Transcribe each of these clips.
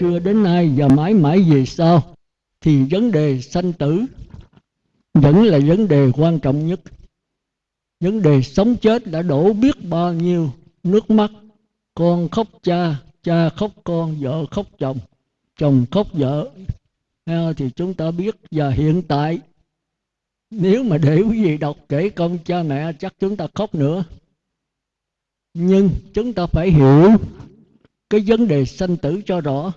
xưa đến nay và mãi mãi về sau, thì vấn đề sanh tử vẫn là vấn đề quan trọng nhất. Vấn đề sống chết đã đổ biết bao nhiêu nước mắt. Con khóc cha cha khóc con, vợ khóc chồng chồng khóc vợ. Thì chúng ta biết, và hiện tại, nếu mà để quý vị đọc kể công cha mẹ, chắc chúng ta khóc nữa. Nhưng chúng ta phải hiểu cái vấn đề sanh tử cho rõ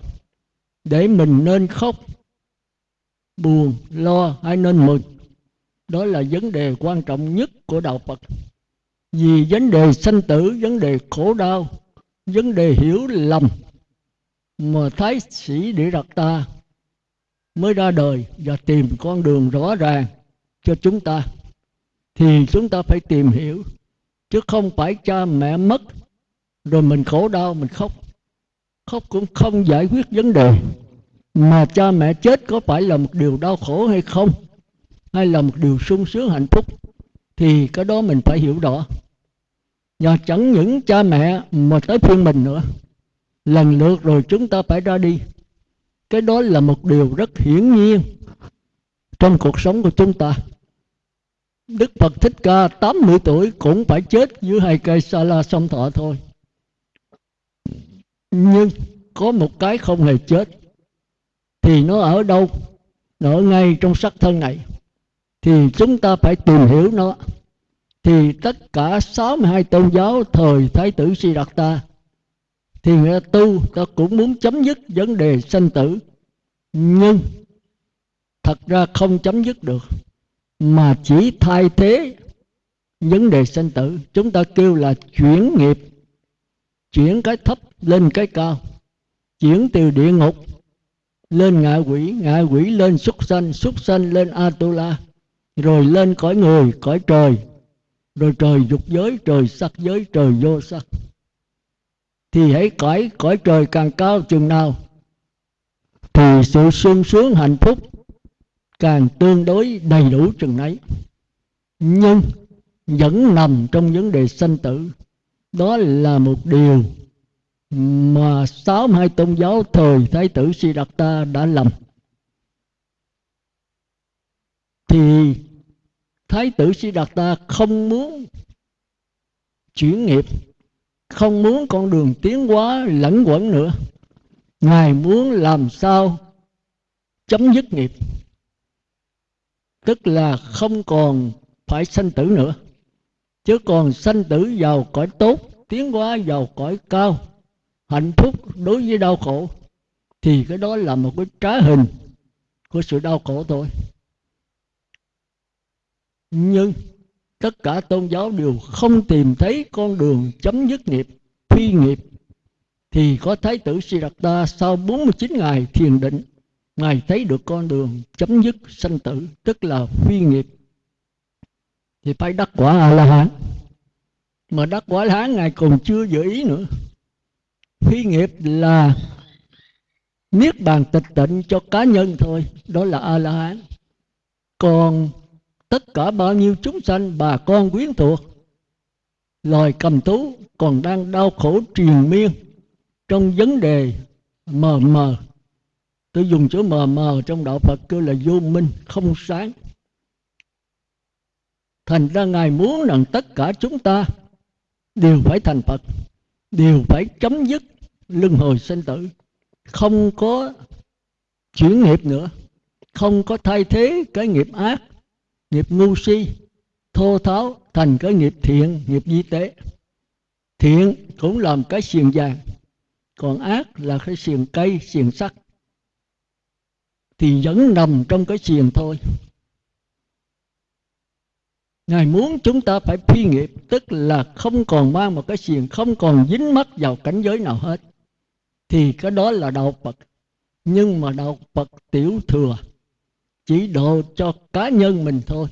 để mình nên khóc, buồn, lo hay nên mừng. Đó là vấn đề quan trọng nhất của đạo phật. Vì vấn đề sanh tử, vấn đề khổ đau, vấn đề hiểu lầm mà thái sĩ địa đặt ta mới ra đời và tìm con đường rõ ràng cho chúng ta. Thì chúng ta phải tìm hiểu, chứ không phải cha mẹ mất, rồi mình khổ đau, mình khóc khóc cũng không giải quyết vấn đề. Mà cha mẹ chết có phải là một điều đau khổ hay không? Hay là một điều sung sướng, hạnh phúc? Thì cái đó mình phải hiểu rõ. Và chẳng những cha mẹ mà tới phiên mình nữa. Lần lượt rồi chúng ta phải ra đi. Cái đó là một điều rất hiển nhiên trong cuộc sống của chúng ta. Đức Phật Thích Ca 80 tuổi cũng phải chết dưới hai cây sa la sông thọ thôi nhưng có một cái không hề chết, thì nó ở đâu? Nó ở ngay trong sắc thân này. Thì chúng ta phải tìm hiểu nó. Thì tất cả 62 tôn giáo thời Thái tử Si Đạt Ta thì người ta tu, ta cũng muốn chấm dứt vấn đề sanh tử. Nhưng thật ra không chấm dứt được, mà chỉ thay thế vấn đề sanh tử. Chúng ta kêu là chuyển nghiệp chuyển cái thấp lên cái cao, chuyển từ địa ngục lên ngạ quỷ ngạ quỷ lên súc sanh súc sanh lên atula, rồi lên cõi người, cõi trời, rồi trời dục giới, trời sắc giới, trời vô sắc. Thì hãy cõi cõi trời càng cao chừng nào, thì sự sung sướng hạnh phúc càng tương đối đầy đủ chừng ấy nhưng vẫn nằm trong vấn đề sanh tử đó là một điều mà sáu hai tôn giáo thời thái tử Siddhartha đã làm. Thì thái tử Siddhartha không muốn chuyển nghiệp, không muốn con đường tiến hóa lẫn quẩn nữa. Ngài muốn làm sao chấm dứt nghiệp, tức là không còn phải sanh tử nữa chứ còn sanh tử vào cõi tốt, tiến hóa vào cõi cao, hạnh phúc đối với đau khổ, thì cái đó là một cái trá hình của sự đau khổ thôi. Nhưng tất cả tôn giáo đều không tìm thấy con đường chấm dứt nghiệp, phi nghiệp. Thì có thái tử Siddhartha sau 49 ngày thiền định, ngài thấy được con đường chấm dứt sanh tử, tức là phi nghiệp thì phải đắc quả a la hán mà đắc quả la hán ngài còn chưa dự ý nữa. Phi nghiệp là niết bàn tịch tịnh cho cá nhân thôi, đó là a la hán còn tất cả bao nhiêu chúng sanh, bà con quyến thuộc, loài cầm tú còn đang đau khổ triền miên trong vấn đề mờ mờ. Tôi dùng chữ mờ mờ trong đạo phật kêu là vô minh, không sáng thành ra ngài muốn rằng tất cả chúng ta đều phải thành phật, đều phải chấm dứt luân hồi sinh tử, không có chuyển nghiệp nữa, không có thay thế cái nghiệp ác, nghiệp ngu si, thô tháo thành cái nghiệp thiện, nghiệp di tế. Thiện cũng làm cái xiềng vàng, còn ác là cái xiềng cây, xiềng sắt. Thì vẫn nằm trong cái xiềng thôi. Ngài muốn chúng ta phải phi nghiệp, Tức là không còn mang một cái xiềng, Không còn dính mắc vào cảnh giới nào hết. Thì cái đó là đạo Phật. Nhưng mà đạo Phật tiểu thừa, Chỉ độ cho cá nhân mình thôi.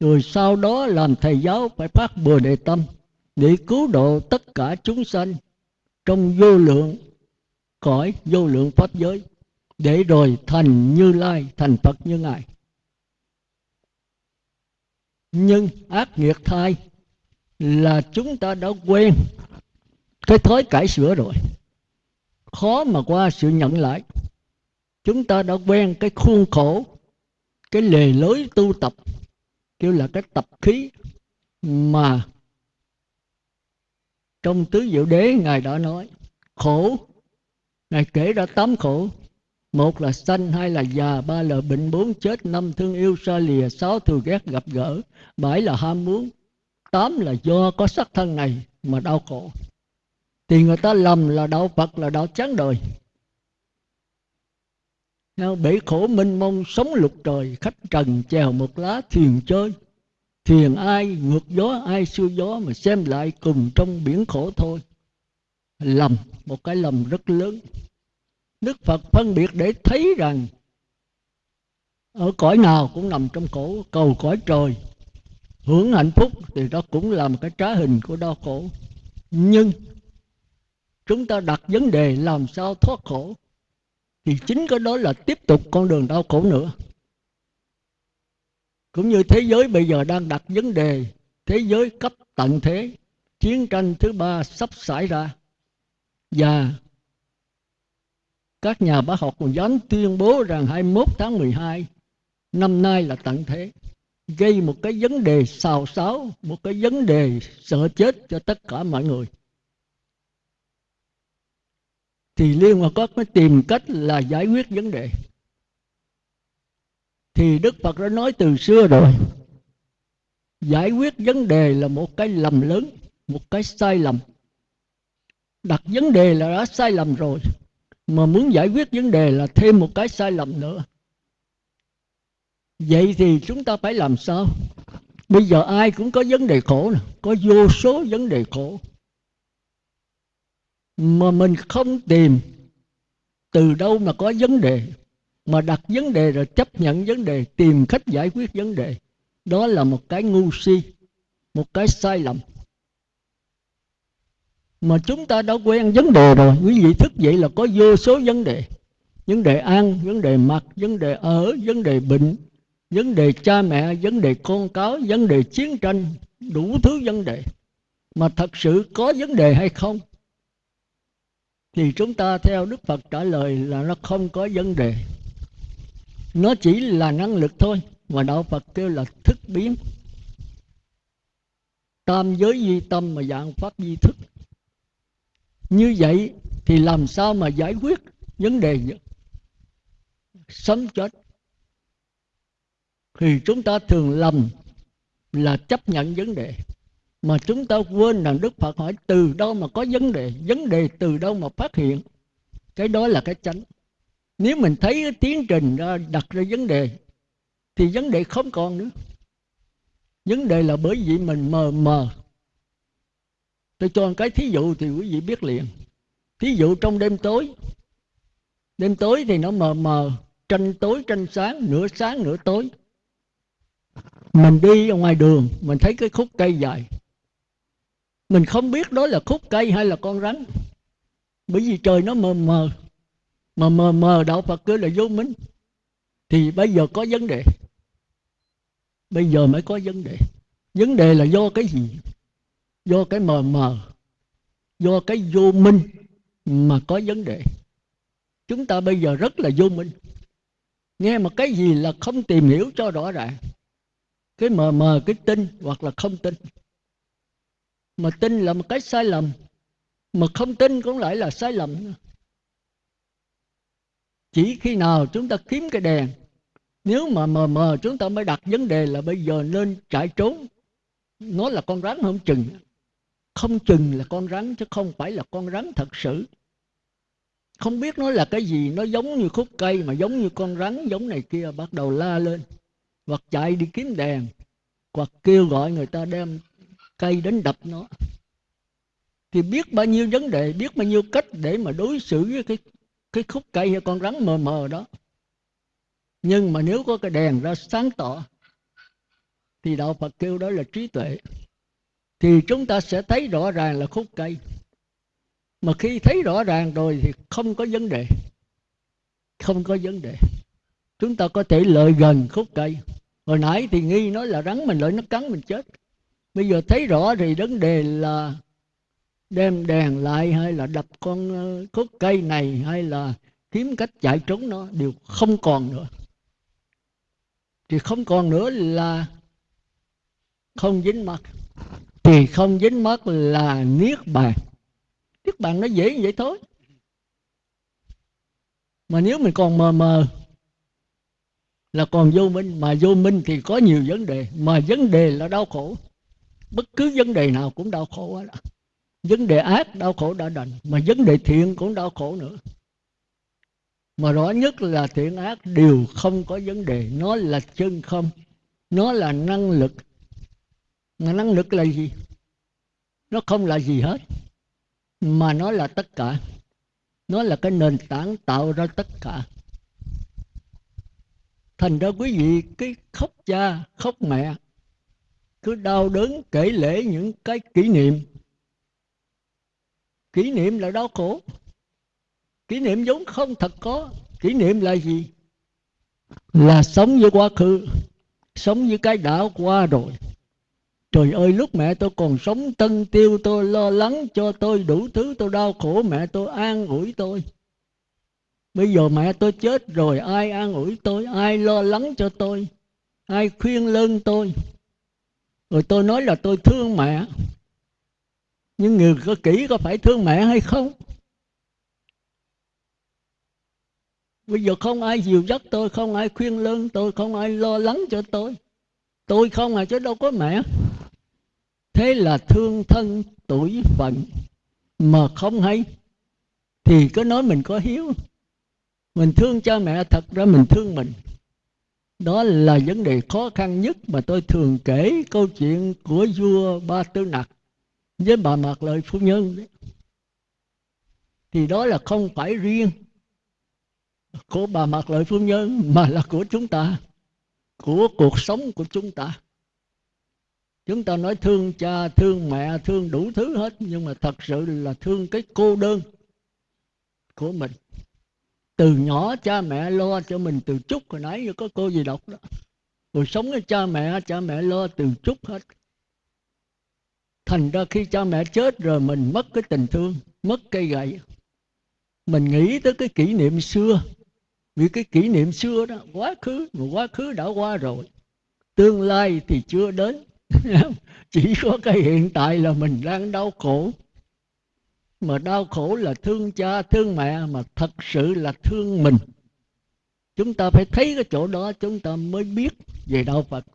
Rồi sau đó làm thầy giáo Phải phát bừa đề tâm Để cứu độ tất cả chúng sanh Trong vô lượng, cõi vô lượng pháp giới, để rồi thành như lai, thành phật như ngài nhưng ác nghiệt thai là chúng ta đã quen cái thói cải sửa rồi. Khó mà qua sự nhận lại. Chúng ta đã quen cái khuôn khổ, cái lề lối tu tập, kêu là cái tập khí mà trong tứ diệu đế ngài đã nói, khổ, ngài kể ra tám khổ một là sanh, hai là già, ba là bệnh bốn, chết năm, thương yêu xa lìa, sáu thù ghét gặp gỡ, bảy là ham muốn, tám là do có sắc thân này mà đau khổ. Thì người ta lầm là đạo phật, là đạo chán đời. Bể khổ minh mông sống lục trời, khách trần chèo một lá thuyền chơi. Thuyền ai ngược gió, ai xuôi gió mà xem lại cùng trong biển khổ thôi. Lầm, một cái lầm rất lớn đức phật phân biệt để thấy rằng ở cõi nào cũng nằm trong khổ cầu cõi trời. Hưởng hạnh phúc thì đó cũng là một cái trá hình của đau khổ. Nhưng chúng ta đặt vấn đề làm sao thoát khổ, thì chính cái đó là tiếp tục con đường đau khổ nữa. Cũng như thế giới bây giờ đang đặt vấn đề, thế giới cấp tận thế, chiến tranh thứ ba sắp xảy ra. Và các nhà bác học còn dám tuyên bố rằng 21 tháng 12 năm nay là tận thế, gây một cái vấn đề xào xáo, một cái vấn đề sợ chết cho tất cả mọi người. Thì liên hòa quốc mới tìm cách là giải quyết vấn đề. Thì đức phật đã nói từ xưa rồi, giải quyết vấn đề là một cái lầm lớn, một cái sai lầm. Đặt vấn đề là đã sai lầm rồi mà muốn giải quyết vấn đề là thêm một cái sai lầm nữa. Vậy thì chúng ta phải làm sao? Bây giờ ai cũng có vấn đề khổ nè, có vô số vấn đề khổ. Mà mình không tìm từ đâu mà có vấn đề, mà đặt vấn đề rồi chấp nhận vấn đề, tìm cách giải quyết vấn đề. Đó là một cái ngu si, một cái sai lầm mà chúng ta đã quen vấn đề rồi. Quý vị thức dậy là có vô số vấn đề. Vấn đề ăn, vấn đề mặc, vấn đề ở, vấn đề bệnh, vấn đề cha mẹ, vấn đề con cáo vấn đề chiến tranh, đủ thứ vấn đề. Mà thật sự có vấn đề hay không? Thì chúng ta theo đức phật trả lời là nó không có vấn đề. Nó chỉ là năng lực thôi. Mà đạo phật kêu là thức biến. Tam giới di tâm mà dạng pháp di thức như vậy thì làm sao mà giải quyết vấn đề sống chết. Thì chúng ta thường lầm là chấp nhận vấn đề. Mà chúng ta quên rằng đức phật hỏi từ đâu mà có vấn đề vấn đề từ đâu mà phát hiện. Cái đó là cái chánh. Nếu mình thấy cái tiến trình đặt ra vấn đề, thì vấn đề không còn nữa. Vấn đề là bởi vì mình mờ mờ tôi cho một cái, thí dụ thì quý vị biết liền. Thí dụ trong đêm tối đêm tối thì nó mờ mờ, tranh tối, tranh sáng, nửa sáng, nửa tối. Mình đi ở ngoài đường, mình thấy cái khúc cây dài. Mình không biết đó là khúc cây hay là con rắn. Bởi vì trời nó mờ mờ, mà mờ mờ, đạo phật cứ là vô minh. Thì bây giờ có vấn đề. Bây giờ mới có vấn đề. Vấn đề là do cái gì? Do cái mờ mờ, do cái vô minh mà có vấn đề. Chúng ta bây giờ rất là vô minh. Nghe một cái gì là không tìm hiểu cho rõ ràng. Cái mờ mờ, cái tin hoặc là không tin. Mà tin là một cái sai lầm, mà không tin cũng lại là sai lầm chỉ khi nào chúng ta kiếm cái đèn, nếu mà mờ mờ chúng ta mới đặt vấn đề là bây giờ nên chạy trốn, nó là con rắn không chừng không chừng là con rắn chứ không phải là con rắn thật sự. Không biết nó là cái gì, nó giống như khúc cây mà giống như con rắn giống này kia, bắt đầu la lên. Hoặc chạy đi kiếm đèn, hoặc kêu gọi người ta đem cây đến đập nó. Thì biết bao nhiêu vấn đề, biết bao nhiêu cách để mà đối xử với cái cái khúc cây hay con rắn mờ mờ đó. Nhưng mà nếu có cái đèn ra sáng tỏ, thì đạo phật kêu đó là trí tuệ thì chúng ta sẽ thấy rõ ràng là khúc cây. Mà khi thấy rõ ràng rồi thì không có vấn đề. Không có vấn đề. Chúng ta có thể lợi gần khúc cây. Hồi nãy thì nghi nói là rắn mình lợi nó cắn mình chết. Bây giờ thấy rõ thì vấn đề là đem đèn lại hay là đập con ờ, khúc cây này hay là kiếm cách chạy trốn nó đều không còn nữa. Thì không còn nữa là không dính mặt thì không dính mất là niết bàn. Niết bàn nó dễ như vậy thôi. Mà nếu mình còn mờ mờ là còn vô minh, mà vô minh thì có nhiều vấn đề, mà vấn đề là đau khổ. Bất cứ vấn đề nào cũng đau khổ đó vấn đề ác, đau khổ đã đành, mà vấn đề thiện cũng đau khổ nữa. Mà rõ nhất là thiện ác đều không có vấn đề, nó là chân không, nó là năng lực mà năng lực là gì? Nó không là gì hết, mà nó là tất cả. Nó là cái nền tảng tạo ra tất cả. Thành ra quý vị, cái khóc cha, khóc mẹ, cứ đau đớn kể lễ những cái kỷ niệm. Kỷ niệm là đau khổ. Kỷ niệm vốn không thật có. Kỷ niệm là gì? Là sống với quá khứ, sống với cái đã qua rồi trời ơi, lúc mẹ tôi còn sống, tân tiêu tôi lo lắng cho tôi đủ thứ, tôi đau khổ, mẹ tôi an ủi tôi. Bây giờ mẹ tôi chết rồi, ai an ủi tôi, ai lo lắng cho tôi, ai khuyên lơn tôi? Rồi tôi nói là tôi thương mẹ. Nhưng người có kỹ có phải thương mẹ hay không? Bây giờ không ai dìu dắt tôi, không ai khuyên lơn tôi, không ai lo lắng cho tôi. Tôi không à chứ đâu có mẹ thế là thương thân tuổi phận mà không hay. Thì có nói mình có hiếu. Mình thương cha mẹ thật ra mình thương mình. Đó là vấn đề khó khăn nhất mà tôi thường kể câu chuyện của vua ba tư nặc với bà mạc lợi phu nhân đấy. Thì đó là không phải riêng của bà mạc lợi phu nhân mà là của chúng ta, của cuộc sống của chúng ta chúng ta nói thương cha, thương mẹ, thương đủ thứ hết, nhưng mà thật sự là thương cái cô đơn của mình. Từ nhỏ cha mẹ lo cho mình từ chút, hồi nãy có cô gì đọc đó. Rồi sống với cha mẹ cha mẹ lo từ chút hết. Thành ra khi cha mẹ chết rồi mình mất cái tình thương, mất cây gậy. Mình nghĩ tới cái kỷ niệm xưa, vì cái kỷ niệm xưa đó, quá khứ, mà quá khứ đã qua rồi. Tương lai thì chưa đến. chỉ có cái hiện tại là mình đang đau khổ. Mà đau khổ là thương cha, thương mẹ, mà thật sự là thương mình. Chúng ta phải thấy cái chỗ đó, chúng ta mới biết về đạo phật.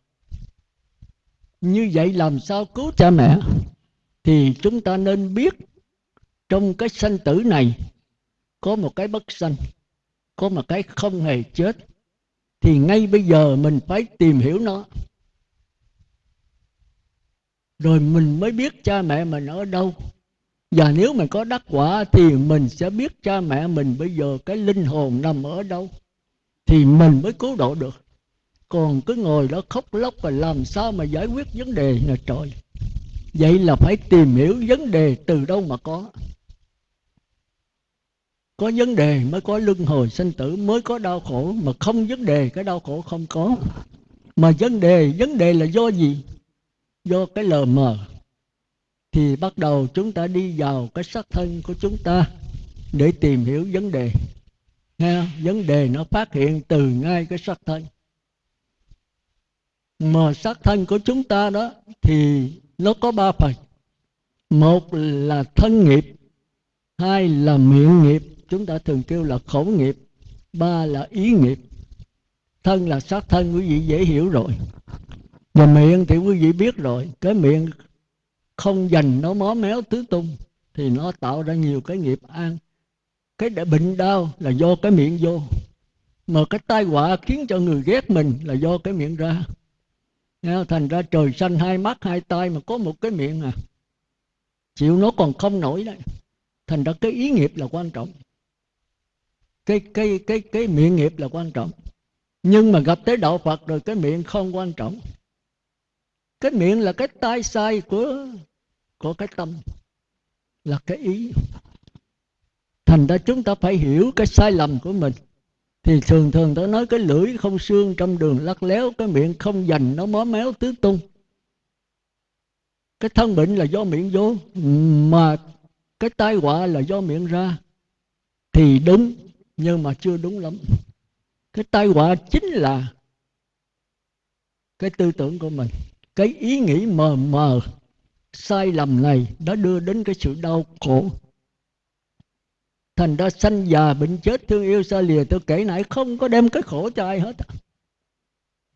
Như vậy làm sao cứu cha mẹ? Thì chúng ta nên biết trong cái sanh tử này có một cái bất sanh, có một cái không hề chết. Thì ngay bây giờ mình phải tìm hiểu nó rồi mình mới biết cha mẹ mình ở đâu. Và nếu mình có đắc quả thì mình sẽ biết cha mẹ mình bây giờ cái linh hồn nằm ở đâu. Thì mình mới cứu độ được. Còn cứ ngồi đó khóc lóc và làm sao mà giải quyết vấn đề này trời. Vậy là phải tìm hiểu vấn đề từ đâu mà có. Có vấn đề mới có luân hồi sinh tử, mới có đau khổ, mà không vấn đề, cái đau khổ không có. Mà vấn đề vấn đề là do gì? Do cái lờ mờ, thì bắt đầu chúng ta đi vào cái sắc thân của chúng ta để tìm hiểu vấn đề. Nghe, vấn đề nó phát hiện từ ngay cái sắc thân. Mà sắc thân của chúng ta đó thì nó có ba phần. Một là thân nghiệp, hai là miệng nghiệp, chúng ta thường kêu là khẩu nghiệp, ba là ý nghiệp. Thân là sắc thân, quý vị dễ hiểu rồi và miệng thì quý vị biết rồi, cái miệng không dành, nó mó méo tứ tung, thì nó tạo ra nhiều cái nghiệp an. Cái để bệnh đau là do cái miệng vô, mà cái tai họa khiến cho người ghét mình là do cái miệng ra. Thành ra trời xanh hai mắt, hai tay mà có một cái miệng à chịu nó còn không nổi đấy. Thành ra cái ý nghiệp là quan trọng. Cái cái cái cái miệng nghiệp là quan trọng. Nhưng mà gặp tới đạo phật rồi, cái miệng không quan trọng cái miệng là cái tai sai của của cái tâm là cái ý. Thành ra chúng ta phải hiểu cái sai lầm của mình. Thì thường thường ta nói cái lưỡi không xương trong đường lắc léo, cái miệng không dành, nó mó méo tứ tung. Cái thân bệnh là do miệng vô, mà cái tai họa là do miệng ra. Thì đúng, nhưng mà chưa đúng lắm. Cái tai họa chính là cái tư tưởng của mình cái ý nghĩ mờ mờ, sai lầm này đã đưa đến cái sự đau khổ. Thành ra sanh già bệnh chết, thương yêu xa lìa, tôi kể nãy không có đem cái khổ cho ai hết.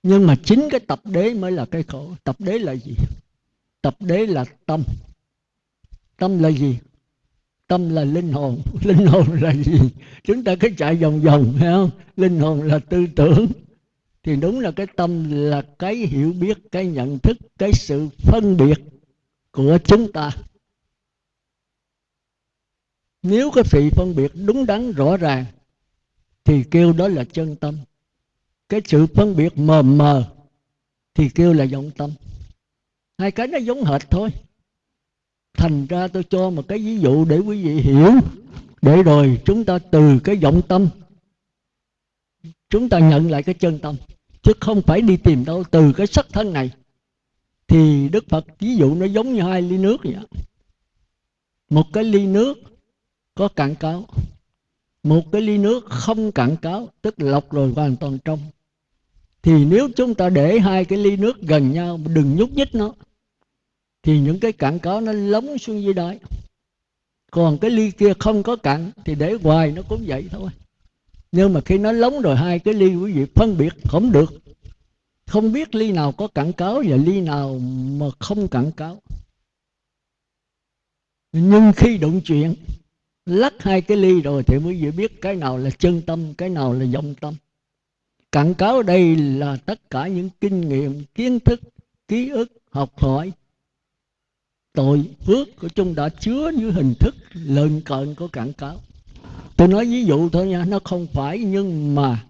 Nhưng mà chính cái tập đế mới là cái khổ. Tập đế là gì? Tập đế là tâm. Tâm là gì? Tâm là linh hồn. Linh hồn là gì? Chúng ta cứ chạy vòng vòng, phải không? Linh hồn là tư tưởng thì đúng là cái tâm là cái hiểu biết, cái nhận thức, cái sự phân biệt của chúng ta. Nếu cái sự phân biệt đúng đắn, rõ ràng, thì kêu đó là chân tâm. Cái sự phân biệt mờ mờ thì kêu là vọng tâm. Hai cái nó giống hệt thôi. Thành ra tôi cho một cái ví dụ để quý vị hiểu. Để rồi chúng ta từ cái vọng tâm chúng ta nhận lại cái chân tâm, chứ không phải đi tìm đâu. Từ cái sắc thân này thì đức phật ví dụ nó giống như hai ly nước vậy một cái ly nước có cạn cáo, một cái ly nước không cạn cáo, tức lọc rồi hoàn toàn trong. Thì nếu chúng ta để hai cái ly nước gần nhau, đừng nhúc nhích nó, thì những cái cạn cáo nó lóng xuống dưới đáy. Còn cái ly kia không có cạn, thì để hoài nó cũng vậy thôi nhưng mà khi nó lóng rồi hai cái ly quý vị phân biệt không được. Không biết ly nào có cạn cáo và ly nào mà không cạn cáo. Nhưng khi đụng chuyện, lắc hai cái ly rồi thì quý vị biết cái nào là chân tâm, cái nào là vọng tâm. Cạn cáo đây là tất cả những kinh nghiệm, kiến thức, ký ức, học hỏi. Tội phước của chúng đã chứa như hình thức lợn cợn của cạn cáo tôi nói ví dụ thôi nha, nó không phải nhưng mà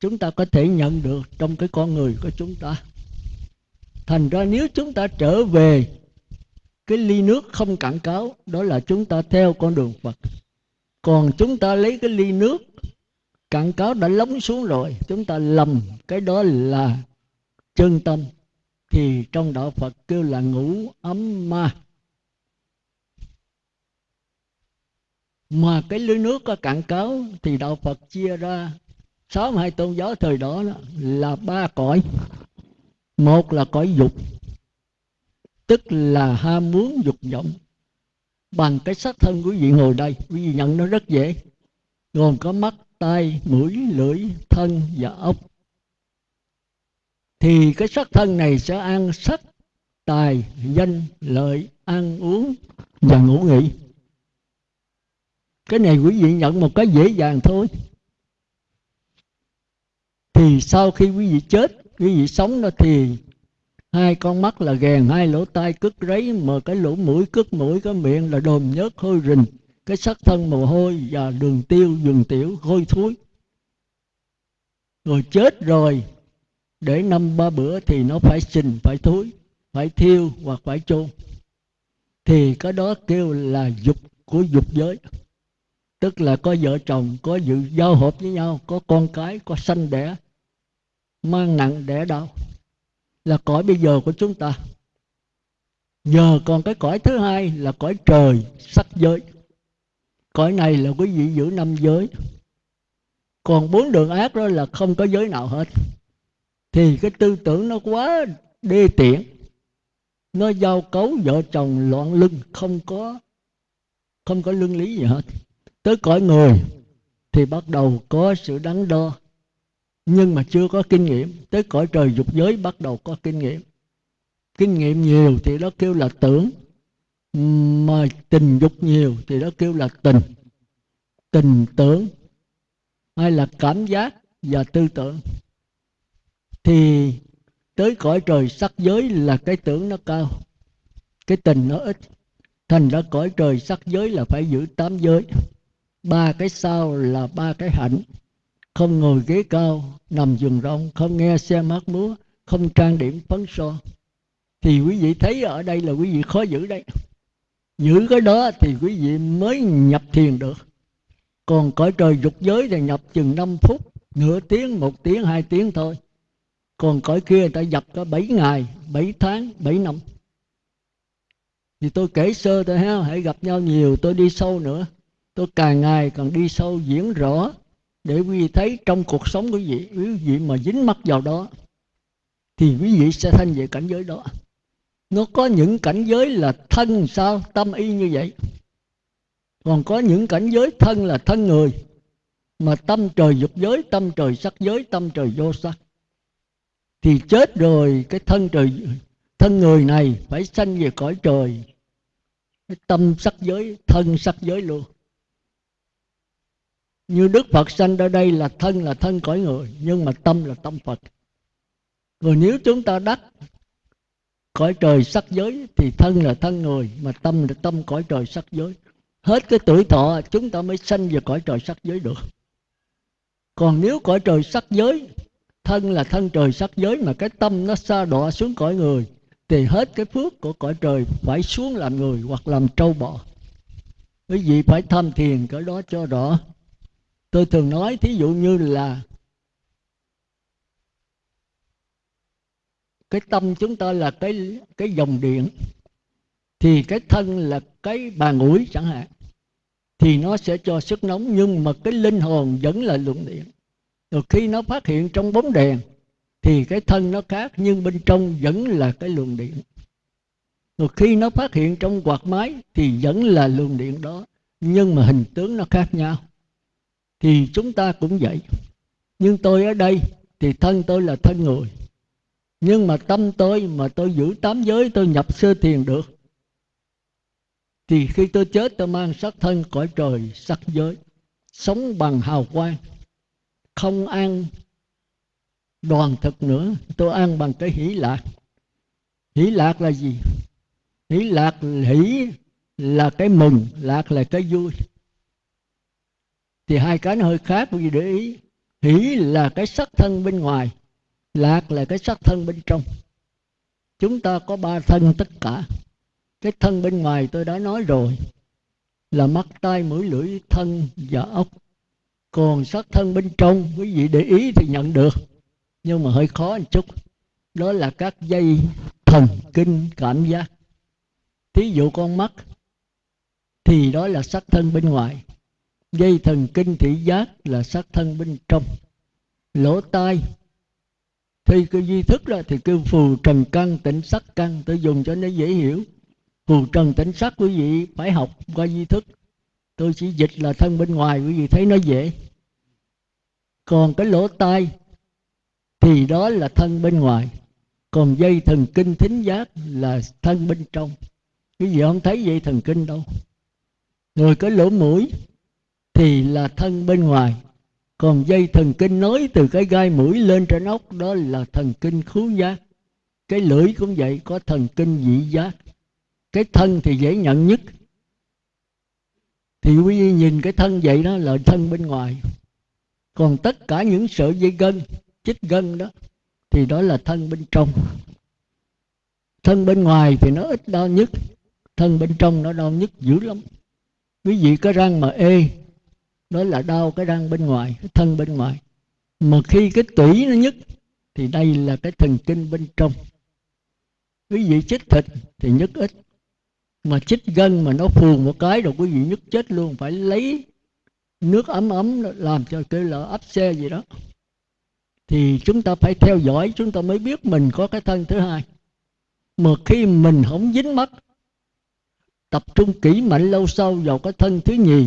chúng ta có thể nhận được trong cái con người của chúng ta. Thành ra nếu chúng ta trở về cái ly nước không cạn cáo, đó là chúng ta theo con đường phật. Còn chúng ta lấy cái ly nước cạn cáo đã lóng xuống rồi, chúng ta lầm, cái đó là chân tâm. Thì trong đạo phật kêu là ngủ ấm ma. Mà cái lưới nước có cạn cáo thì đạo phật chia ra. Sáu hai tôn giáo thời đó, đó là ba cõi. Một là cõi dục tức là ham muốn dục vọng. Bằng cái sắc thân quý vị ngồi đây quý vị nhận nó rất dễ. Gồm có mắt tai mũi lưỡi thân và ốc thì cái sắc thân này sẽ ăn sắc tài danh lợi ăn uống và ngủ nghỉ cái này quý vị nhận một cái dễ dàng thôi. Thì sau khi quý vị chết, quý vị sống đó thì hai con mắt là ghèn hai lỗ tai cất ráy mà cái lỗ mũi cất mũi, cái miệng là đồm nhớt hôi rình. Cái sắc thân mồ hôi và đường tiêu đường tiểu hôi thối. Rồi chết rồi, để năm ba bữa thì nó phải xình phải thối, phải thiêu hoặc phải chôn. Thì cái đó kêu là dục của dục giới tức là có vợ chồng, có dự giao hợp với nhau, có con cái, có sanh đẻ, mang nặng đẻ đau. Là cõi bây giờ của chúng ta. Giờ còn cái cõi thứ hai là cõi trời, sắc giới. Cõi này là quý vị giữ năm giới. Còn bốn đường ác đó là không có giới nào hết. Thì cái tư tưởng nó quá đê tiện. Nó giao cấu vợ chồng loạn lưng, không có không có lương lý gì hết tới cõi người thì bắt đầu có sự đắn đo. Nhưng mà chưa có kinh nghiệm. Tới cõi trời dục giới bắt đầu có kinh nghiệm. Kinh nghiệm nhiều thì đó kêu là tưởng. Mà tình dục nhiều thì đó kêu là tình. Tình tưởng hay là cảm giác và tư tưởng. Thì tới cõi trời sắc giới là cái tưởng nó cao. Cái tình nó ít. Thành ra cõi trời sắc giới là phải giữ tám giới ba cái sau là ba cái hạnh. Không ngồi ghế cao, nằm giường rong không nghe xe mát múa, không trang điểm phấn son. Thì quý vị thấy ở đây là quý vị khó giữ đấy. Giữ cái đó thì quý vị mới nhập thiền được. Còn cõi trời dục giới thì nhập chừng 5 phút, nửa tiếng, một tiếng, hai tiếng thôi. Còn cõi kia người ta nhập có 7 ngày 7 tháng 7 năm. Thì tôi kể sơ thôi ha, hãy gặp nhau nhiều, tôi đi sâu nữa tôi càng ngày càng đi sâu diễn rõ để quý vị thấy trong cuộc sống của quý vị quý vị mà dính mắc vào đó, thì quý vị sẽ thanh về cảnh giới đó. Nó có những cảnh giới là thân sao, tâm y như vậy. Còn có những cảnh giới thân là thân người, mà tâm trời dục giới, tâm trời sắc giới, tâm trời vô sắc. Thì chết rồi, cái thân trời, thân người này phải sanh về cõi trời. Cái tâm sắc giới, thân sắc giới luôn như đức phật sanh ở đây là thân là thân cõi người, nhưng mà tâm là tâm phật. Rồi nếu chúng ta đắc cõi trời sắc giới thì thân là thân người, mà tâm là tâm cõi trời sắc giới. Hết cái tuổi thọ, chúng ta mới sanh về cõi trời sắc giới được. Còn nếu cõi trời sắc giới, thân là thân trời sắc giới mà cái tâm nó xa đọa xuống cõi người, thì hết cái phước của cõi trời phải xuống làm người hoặc làm trâu bò. Quý vị phải tham thiền, cái đó cho rõ tôi thường nói thí dụ như là cái tâm chúng ta là cái cái dòng điện, thì cái thân là cái bàn ủi chẳng hạn, thì nó sẽ cho sức nóng, nhưng mà cái linh hồn vẫn là luồng điện. Rồi khi nó phát hiện trong bóng đèn, thì cái thân nó khác, nhưng bên trong vẫn là cái luồng điện. Rồi khi nó phát hiện trong quạt máy, thì vẫn là luồng điện đó, nhưng mà hình tướng nó khác nhau thì chúng ta cũng vậy. Nhưng tôi ở đây thì thân tôi là thân người. Nhưng mà tâm tôi mà tôi giữ tám giới tôi nhập sơ thiền được, thì khi tôi chết tôi mang sắc thân cõi trời, sắc giới, sống bằng hào quang, không ăn đoàn thực nữa, tôi ăn bằng cái hỷ lạc. Hỷ lạc là gì? Hỷ lạc, hỷ là cái mừng, lạc là cái vui thì hai cái nó hơi khác vì để ý, hỷ là cái sắc thân bên ngoài, lạc là cái sắc thân bên trong. Chúng ta có ba thân tất cả. Cái thân bên ngoài tôi đã nói rồi, là mắt, tai, mũi, lưỡi, thân và ốc. Còn sắc thân bên trong, quý vị để ý thì nhận được, nhưng mà hơi khó một chút. Đó là các dây thần kinh cảm giác. Thí dụ con mắt, thì đó là sắc thân bên ngoài dây thần kinh thị giác là sắc thân bên trong. Lỗ tai, thì cái duy thức ra thì kêu phù trần căn, tỉnh sắc căn tôi dùng cho nó dễ hiểu. Phù trần tỉnh sắc quý vị phải học qua duy thức. Tôi chỉ dịch là thân bên ngoài, quý vị thấy nó dễ. Còn cái lỗ tai, thì đó là thân bên ngoài. Còn dây thần kinh thính giác là thân bên trong. Cái gì không thấy dây thần kinh đâu. Rồi cái lỗ mũi thì là thân bên ngoài. Còn dây thần kinh nối từ cái gai mũi lên trên ốc, đó là thần kinh khứu giác. Cái lưỡi cũng vậy, có thần kinh vị giác. Cái thân thì dễ nhận nhất. Thì quý vị nhìn cái thân vậy đó là thân bên ngoài. Còn tất cả những sợi dây gân, chích gân đó, thì đó là thân bên trong. Thân bên ngoài thì nó ít đau nhất, thân bên trong nó đau nhất dữ lắm. Quý vị có răng mà ê đó là đau cái răng bên ngoài, cái thân bên ngoài. Mà khi cái tủy nó nhức, thì đây là cái thần kinh bên trong. Quý vị chích thịt thì nhức ít. Mà chích gân mà nó phù một cái rồi quý vị nhức chết luôn. Phải lấy nước ấm ấm làm cho cái là ấp xe gì đó. Thì chúng ta phải theo dõi, chúng ta mới biết mình có cái thân thứ hai. Mà khi mình không dính mắt, tập trung kỹ mạnh lâu sâu vào cái thân thứ nhì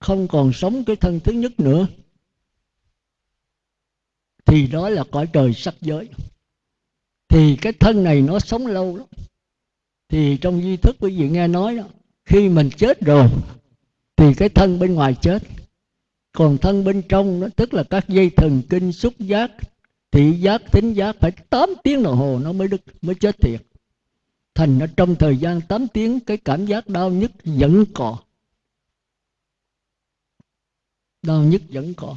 không còn sống cái thân thứ nhất nữa, thì đó là cõi trời sắc giới. Thì cái thân này nó sống lâu lắm. Thì trong di thức quý vị nghe nói đó, khi mình chết rồi, thì cái thân bên ngoài chết. Còn thân bên trong nó tức là các dây thần kinh, xúc giác, thị giác, tính giác, phải 8 tiếng đồng hồ nó mới đứt mới chết thiệt. Thành nó trong thời gian 8 tiếng, cái cảm giác đau nhức vẫn còn đau nhức vẫn còn.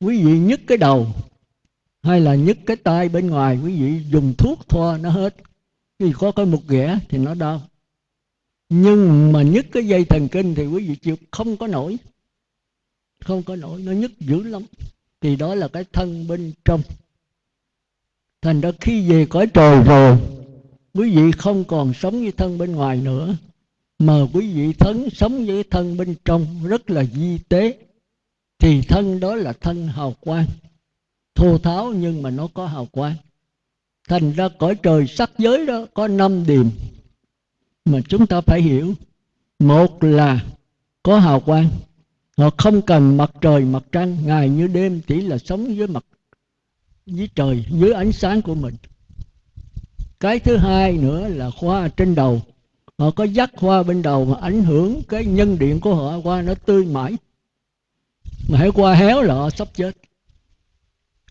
Quý vị nhức cái đầu hay là nhức cái tay bên ngoài, quý vị dùng thuốc thoa nó hết. Vì có cái một ghẻ thì nó đau. Nhưng mà nhức cái dây thần kinh thì quý vị chịu, không có nổi. Không có nổi, nó nhức dữ lắm. Thì đó là cái thân bên trong. Thành ra khi về cõi trời rồi, quý vị không còn sống với thân bên ngoài nữa mà quý vị thân sống với thân bên trong rất là di tế, thì thân đó là thân hào quang. Thô tháo nhưng mà nó có hào quang. Thành ra cõi trời sắc giới đó có năm điểm mà chúng ta phải hiểu. Một là có hào quang. Họ không cần mặt trời, mặt trăng, ngày như đêm, chỉ là sống với mặt, với trời dưới ánh sáng của mình. Cái thứ hai nữa là hoa trên đầu họ có dắt hoa bên đầu mà ảnh hưởng cái nhân điện của họ qua nó tươi mãi. Mà hãy qua héo là họ sắp chết.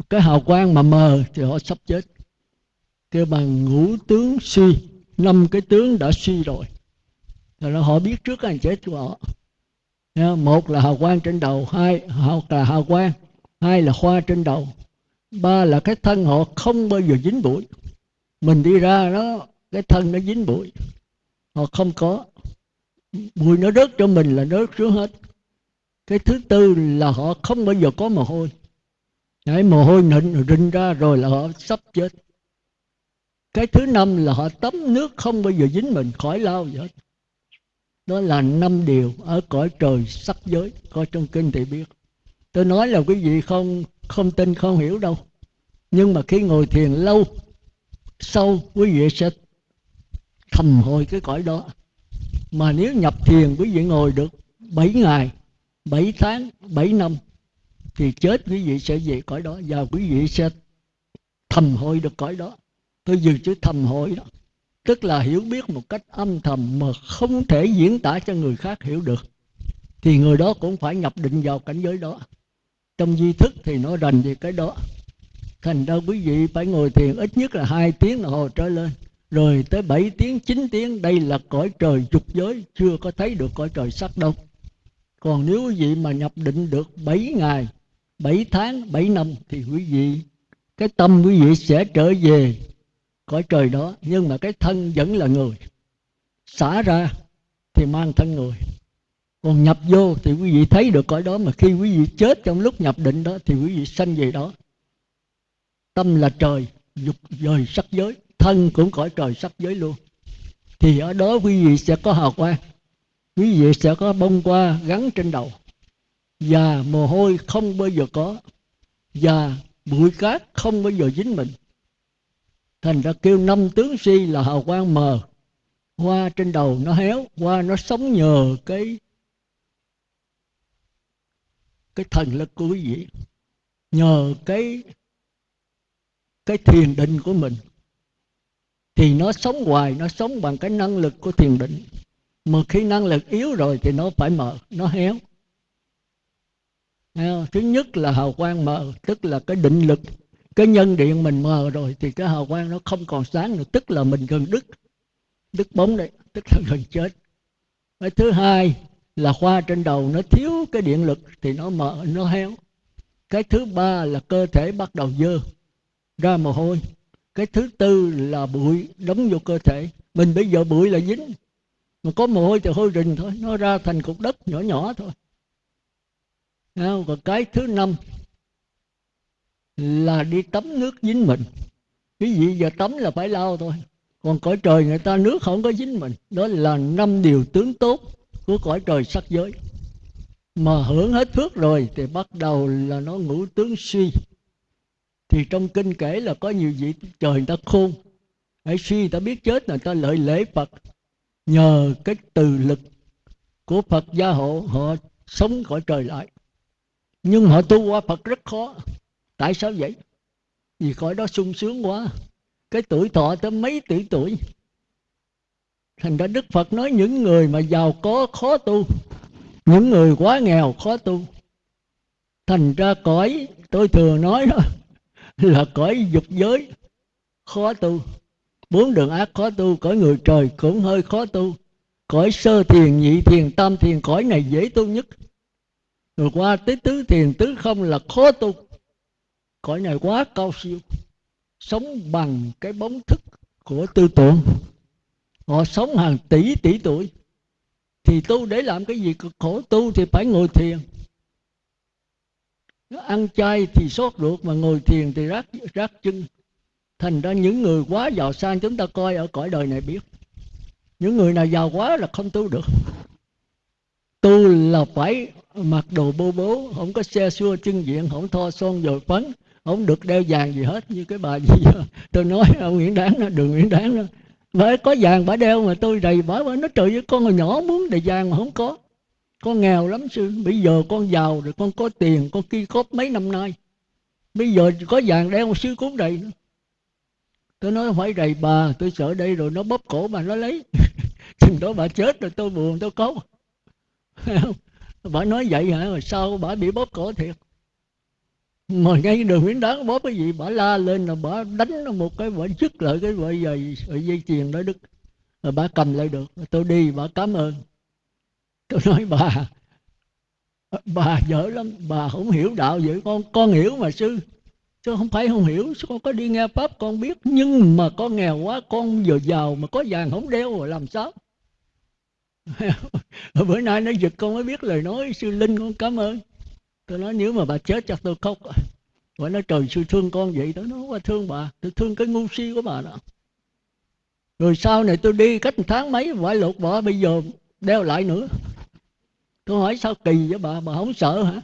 Cái hào quang mà mờ thì họ sắp chết. Kêu bằng ngũ tướng suy, năm cái tướng đã suy rồi. Là họ biết trước cái chết của họ. Một là hào quang trên đầu, hai là hào quang, hai là hoa trên đầu. Ba là cái thân họ không bao giờ dính bụi. Mình đi ra đó, cái thân nó dính bụi họ không có. Bụi nó rớt cho mình là rớt xuống hết. Cái thứ tư là họ không bao giờ có mồ hôi. Đấy, mồ hôi nịnh rinh ra rồi là họ sắp chết. Cái thứ năm là họ tắm nước không bao giờ dính mình khỏi lao gì hết. Đó là năm điều ở cõi trời sắc giới coi trong kinh thì biết. Tôi nói là quý vị không không tin không hiểu đâu. Nhưng mà khi ngồi thiền lâu sâu quý vị sẽ thầm hồi cái cõi đó. Mà nếu nhập thiền quý vị ngồi được 7 ngày 7 tháng 7 năm, thì chết quý vị sẽ về cõi đó và quý vị sẽ thầm hồi được cõi đó. Tôi dùng chữ thầm hội đó, tức là hiểu biết một cách âm thầm mà không thể diễn tả cho người khác hiểu được. Thì người đó cũng phải nhập định vào cảnh giới đó. Trong di thức thì nó rành về cái đó. Thành ra quý vị phải ngồi thiền ít nhất là hai tiếng đồng hồ trở lên rồi tới 7 tiếng 9 tiếng, đây là cõi trời dục giới, chưa có thấy được cõi trời sắc đâu. Còn nếu quý vị mà nhập định được 7 ngày 7 tháng 7 năm, thì quý vị, cái tâm quý vị sẽ trở về cõi trời đó. Nhưng mà cái thân vẫn là người. Xả ra thì mang thân người. Còn nhập vô thì quý vị thấy được cõi đó. Mà khi quý vị chết trong lúc nhập định đó, thì quý vị sanh về đó. Tâm là trời, dục dời sắc giới thân cũng cõi trời sắc giới luôn. Thì ở đó quý vị sẽ có hào quang, quý vị sẽ có bông hoa gắn trên đầu. Và mồ hôi không bao giờ có, và bụi cát không bao giờ dính mình. Thành ra kêu năm tướng si là hào quang mờ. Hoa trên đầu nó héo, hoa nó sống nhờ cái cái thần lực của quý vị. Nhờ cái cái thiền định của mình thì nó sống hoài, nó sống bằng cái năng lực của thiền định. Mà khi năng lực yếu rồi thì nó phải mờ nó héo. Thứ nhất là hào quang mờ tức là cái định lực. Cái nhân điện mình mờ rồi thì cái hào quang nó không còn sáng nữa, tức là mình gần đứt đứt bóng đấy, tức là gần chết. Cái thứ hai là khoa trên đầu, nó thiếu cái điện lực thì nó mờ nó héo. Cái thứ ba là cơ thể bắt đầu dơ ra mồ hôi cái thứ tư là bụi đóng vô cơ thể. Mình bây giờ bụi là dính. Mà có mồ hôi thì hôi rình thôi. Nó ra thành cục đất nhỏ nhỏ thôi. Còn cái thứ năm là đi tắm nước dính mình. Cái gì giờ tắm là phải lau thôi. Còn cõi trời người ta nước không có dính mình. Đó là năm điều tướng tốt của cõi trời sắc giới. Mà hưởng hết phước rồi thì bắt đầu là nó ngũ tướng suy thì trong kinh kể là có nhiều vị trời người ta khôn. Hãy suy, người ta biết chết người ta lợi lễ phật. Nhờ cái từ lực của phật gia hộ, họ sống khỏi trời lại. Nhưng họ tu qua phật rất khó. Tại sao vậy? Vì cõi đó sung sướng quá. Cái tuổi thọ tới mấy tỷ tuổi. Thành ra đức phật nói những người mà giàu có khó tu, những người quá nghèo khó tu. Thành ra cõi, tôi thường nói đó là cõi dục giới. Khó tu. Bốn đường ác khó tu, cõi người trời cũng hơi khó tu. Cõi sơ thiền, nhị thiền, tam thiền, cõi này dễ tu nhất. Rồi qua tới tứ thiền, tứ không là khó tu. Cõi này quá cao siêu. Sống bằng cái bóng thức của tư tưởng. Họ sống hàng tỷ tỷ tuổi. Thì tu để làm cái gì cực khổ tu thì phải ngồi thiền nó ăn chay thì sốt ruột mà ngồi thiền thì rác rác chân. Thành ra những người quá giàu sang chúng ta coi ở cõi đời này biết. Những người nào giàu quá là không tu được. Tu là phải mặc đồ bô bố, không có xe xua chân diện, không thoa son dồi phấn không được đeo vàng gì hết như cái bà gì đó. tôi nói, ông nguyễn đáng đó, đường nguyễn đáng đó bởi có vàng bà đeo mà tôi đầy bà bà nó trời với con hồi nhỏ muốn đầy vàng mà không có con nghèo lắm sư. Bây giờ con giàu rồi, con có tiền, con kia cốp mấy năm nay. Bây giờ có vàng đeo, sư cũng đầy nữa. Tôi nói phải đầy bà, tôi sợ đây rồi nó bóp cổ bà, nó lấy. Chừng đó bà chết rồi tôi buồn, tôi có. Bà nói vậy hả? Rồi sao bà bị bóp cổ thiệt? Mà ngay đường Nguyễn Đáng bóp cái gì? Bà la lên là bà đánh nó một cái, bà dứt lại cái vợ dây dây tiền đó đức. Rồi bà cầm lại được. Tôi đi, bà cảm ơn tôi nói, bà bà dở lắm, bà không hiểu đạo vậy. Con con hiểu mà, sư. Chứ không phải không hiểu con có đi nghe pháp, con biết. Nhưng mà con nghèo quá, con vừa giàu mà có vàng không đeo rồi làm sao? Bữa nay nó giật con mới biết lời nói, sư linh con cảm ơn. Tôi nói, nếu mà bà chết chắc tôi khóc, bà nói, trời, sư thương con vậy tôi nói qua thương bà, tôi thương cái ngu si của bà đó. Rồi sau này tôi đi cách một tháng mấy phải lột bỏ, bây giờ đeo lại nữa tôi hỏi sao kỳ với bà? Bà không sợ hả?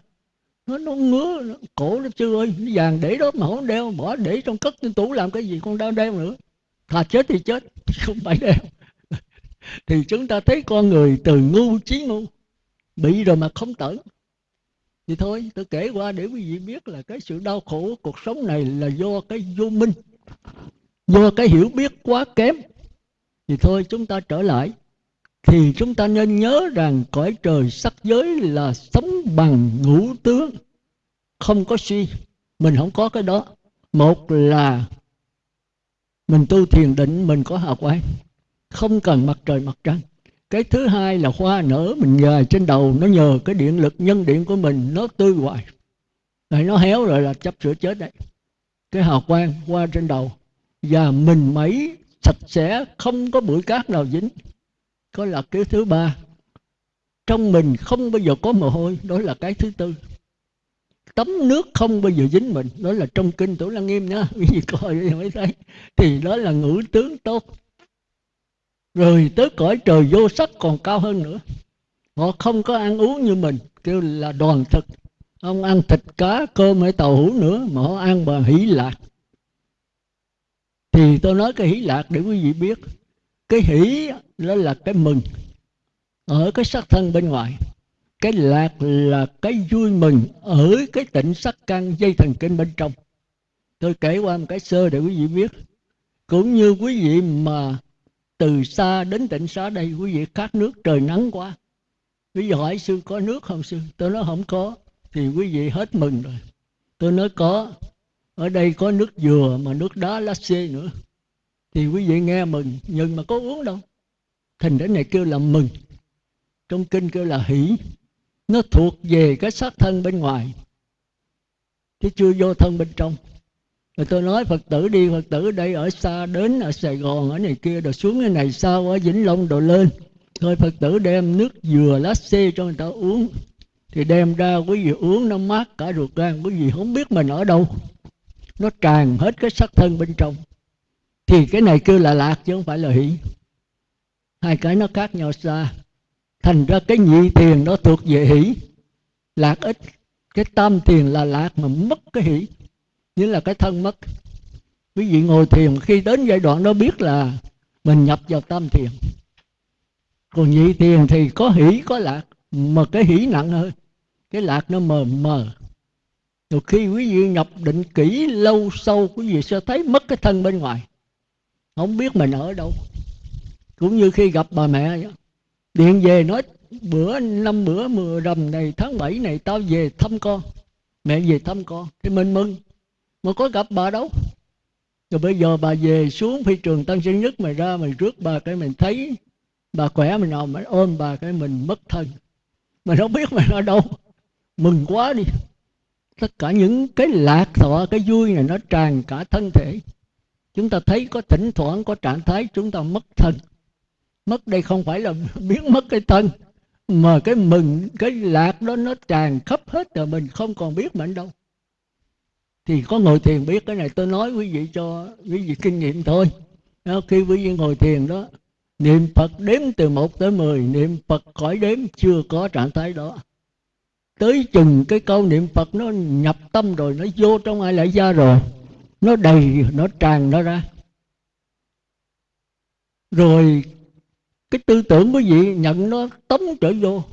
Nó nó ngứa nó, cổ nó chưa ơi. Nó vàng để đó mà không đeo bỏ để trong cất trên tủ làm cái gì con đau đeo nữa. Thà chết thì chết không phải đeo. Thì chúng ta thấy con người từ ngu chí ngu bị rồi mà không tẩn thì thôi tôi kể qua để quý vị biết là cái sự đau khổ của cuộc sống này là do cái vô minh do cái hiểu biết quá kém. Thì thôi chúng ta trở lại thì chúng ta nên nhớ rằng cõi trời sắc giới là sống bằng ngũ tướng. Không có suy, mình không có cái đó. Một là mình tu thiền định, mình có hào quang. Không cần mặt trời mặt trăng. Cái thứ hai là hoa nở mình dài trên đầu, nó nhờ cái điện lực nhân điện của mình, nó tươi hoài. Rồi nó héo rồi là chấp sửa chết đấy. Cái hào quang qua trên đầu. Và mình mấy sạch sẽ, không có bụi cát nào dính có là cái thứ ba. Trong mình không bao giờ có mồ hôi, đó là cái thứ tư. Tấm nước không bao giờ dính mình, đó là trong kinh tổ lăng nghiêm nhá, quý vị coi mới thấy. Thì đó là ngũ tướng tốt. Rồi tới cõi trời vô sắc còn cao hơn nữa. Họ không có ăn uống như mình, kêu là đoàn thực. Không ăn thịt cá, cơm hay tàu hũ nữa, mà họ ăn bằng hỷ lạc. Thì tôi nói cái hỷ lạc để quý vị biết cái hỷ đó là cái mừng. Ở cái sắc thân bên ngoài. Cái lạc là cái vui mừng ở cái tịnh sắc căn dây thần kinh bên trong. Tôi kể qua một cái sơ để quý vị biết. Cũng như quý vị mà từ xa đến tỉnh xá đây, quý vị khát nước trời nắng quá. Quý vị hỏi, sư có nước không sư? Tôi nói, không có. Thì quý vị hết mừng rồi. Tôi nói, có. Ở đây có nước dừa mà nước đá lá xê nữa thì quý vị nghe mừng, nhưng mà có uống đâu. Thành đến này kêu là mừng. Trong kinh kêu là hỷ. Nó thuộc về cái xác thân bên ngoài, chứ chưa vô thân bên trong. Rồi tôi nói phật tử đi, phật tử đây ở xa đến ở sài gòn, ở này kia, rồi xuống cái này sao ở vĩnh long rồi lên. Thôi phật tử đem nước dừa lá xê cho người ta uống. Thì đem ra quý vị uống nó mát cả ruột gan, quý vị không biết mình ở đâu. Nó tràn hết cái sắc thân bên trong thì cái này kêu là lạc chứ không phải là hỷ. Hai cái nó khác nhau xa. Thành ra cái nhị tiền nó thuộc về hỷ. Lạc ít, cái tam tiền là lạc mà mất cái hỷ. Như là cái thân mất. Quý vị ngồi thiền, khi đến giai đoạn đó biết là mình nhập vào tam thiền. Còn nhị thiền thì có hỷ, có lạc, mà cái hỷ nặng hơn. Cái lạc nó mờ mờ. Rồi khi quý vị nhập định kỹ, lâu sâu, quý vị sẽ thấy mất cái thân bên ngoài không biết mình ở đâu. Cũng như khi gặp bà mẹ điện về nói, bữa, năm bữa mưa rằm này, tháng 7 này tao về thăm con. Mẹ về thăm con. Thì mình mừng. Mà có gặp bà đâu. Rồi bây giờ bà về xuống phi trường tân sơn nhất, mày ra mày rước bà cái mình thấy bà khỏe mình nào, mày ôm bà cái mình mất thân. Mình không biết mày ở đâu. Mừng quá đi. Tất cả những cái lạc thọ, cái vui này nó tràn cả thân thể chúng ta thấy có thỉnh thoảng có trạng thái chúng ta mất thân. Mất đây không phải là biến mất cái thân mà cái mừng cái lạc đó nó tràn khắp hết rồi mình không còn biết mình đâu. Thì có ngồi thiền biết cái này tôi nói quý vị cho quý vị kinh nghiệm thôi. Đó, khi quý vị ngồi thiền đó niệm phật đếm từ 1 tới 10 niệm phật khỏi đếm chưa có trạng thái đó. Tới chừng cái câu niệm phật nó nhập tâm rồi nó vô trong ai lại ra rồi nó đầy, nó tràn nó ra. Rồi cái tư tưởng quý vị nhận nó tống trở vô.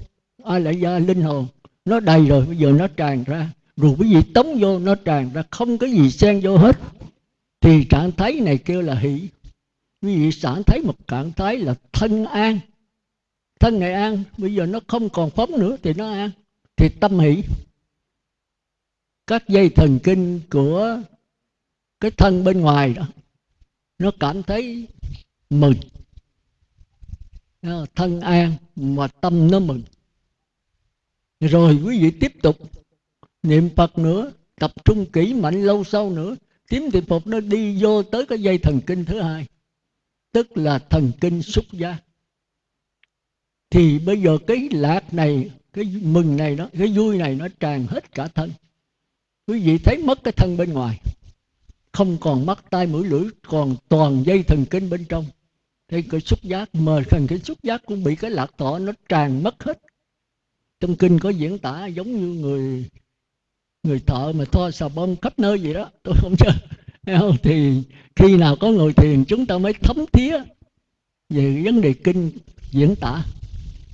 Ai lại ra linh hồn, nó đầy rồi, bây giờ nó tràn ra. Rồi quý vị tống vô, nó tràn ra. Không có gì xen vô hết. Thì trạng thái này kêu là hỷ. Quý vị sản thấy một trạng thái là thân an. Thân này an, bây giờ nó không còn phóng nữa thì nó an. Thì tâm hỷ. Các dây thần kinh của cái thân bên ngoài đó, nó cảm thấy mừng. Thân an mà tâm nó mừng. Rồi quý vị tiếp tục niệm phật nữa, tập trung kỹ mạnh lâu sau nữa tím thì phục nó đi vô tới cái dây thần kinh thứ hai, tức là thần kinh xúc giác. Thì bây giờ cái lạc này, cái mừng này đó, cái vui này nó tràn hết cả thân. Quý vị thấy mất cái thân bên ngoài không còn mắt, tai, mũi, lưỡi, còn toàn dây thần kinh bên trong. Thì cái xúc giác, mà thần cái xúc giác cũng bị cái lạc thọ nó tràn mất hết. Trong kinh có diễn tả giống như người người thợ mà thoa xà bông khắp nơi vậy đó. Tôi không chơi không? thì khi nào có ngồi thiền, chúng ta mới thấm thía về vấn đề kinh diễn tả.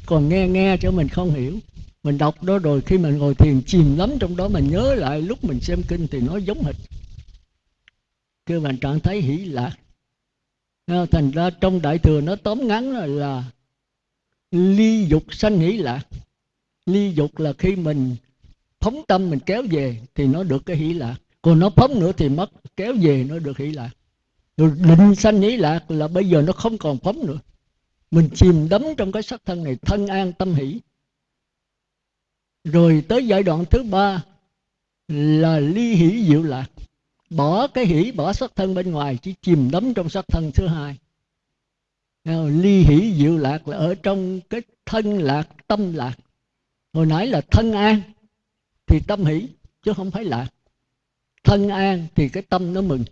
Còn nghe nghe cho mình không hiểu. Mình đọc đó rồi, khi mình ngồi thiền chìm lắm trong đó mình nhớ lại lúc mình xem kinh thì nó giống hệt kêu bằng trạng thái hỷ lạc. Ờ, thành ra trong đại thừa nó tóm ngắn là, là ly dục sanh hỷ lạc. Ly dục là khi mình phóng tâm mình kéo về thì nó được cái hỷ lạc. Còn nó phóng nữa thì mất kéo về nó được hỷ lạc. Rồi định sanh hỷ lạc là bây giờ nó không còn phóng nữa. Mình chìm đắm trong cái sắc thân này thân an tâm hỷ. Rồi tới giai đoạn thứ ba là ly hỷ diệu lạc bỏ cái hỷ, bỏ sắc thân bên ngoài, chỉ chìm đắm trong sắc thân thứ hai. Ly hỷ diệu lạc là ở trong cái thân lạc, tâm lạc. Hồi nãy là thân an, thì tâm hỷ, chứ không phải lạc. Thân an thì cái tâm nó mừng.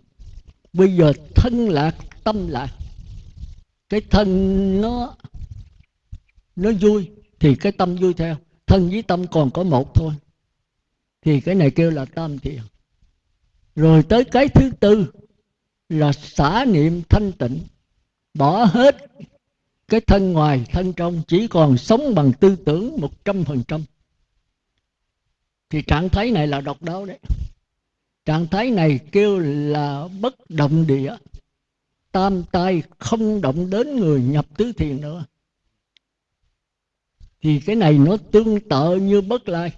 Bây giờ thân lạc, tâm lạc. Cái thân nó nó vui, thì cái tâm vui theo. Thân với tâm còn có một thôi. Thì cái này kêu là tam thiền rồi tới cái thứ tư là xả niệm thanh tịnh. Bỏ hết cái thân ngoài, thân trong, chỉ còn sống bằng tư tưởng một trăm phần trăm. Thì trạng thái này là độc đáo đấy. Trạng thái này kêu là bất động địa. Tam tai không động đến người nhập tứ thiền nữa. Thì cái này nó tương tự như bất lai.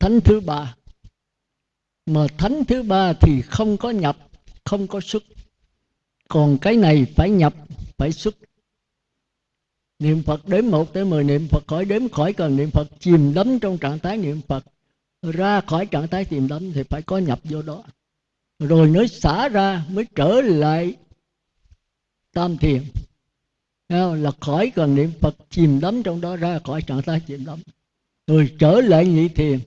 Thánh thứ ba mà thánh thứ ba thì không có nhập, không có xuất. Còn cái này phải nhập, phải xuất. Niệm phật đếm một tới mười, niệm phật khỏi đếm khỏi cần niệm phật chìm đắm trong trạng thái niệm phật. Ra khỏi trạng thái chìm đắm thì phải có nhập vô đó. Rồi mới xả ra mới trở lại tam thiền. Là khỏi cần niệm phật chìm đắm trong đó, ra khỏi trạng thái chìm đắm. Rồi trở lại nhị thiền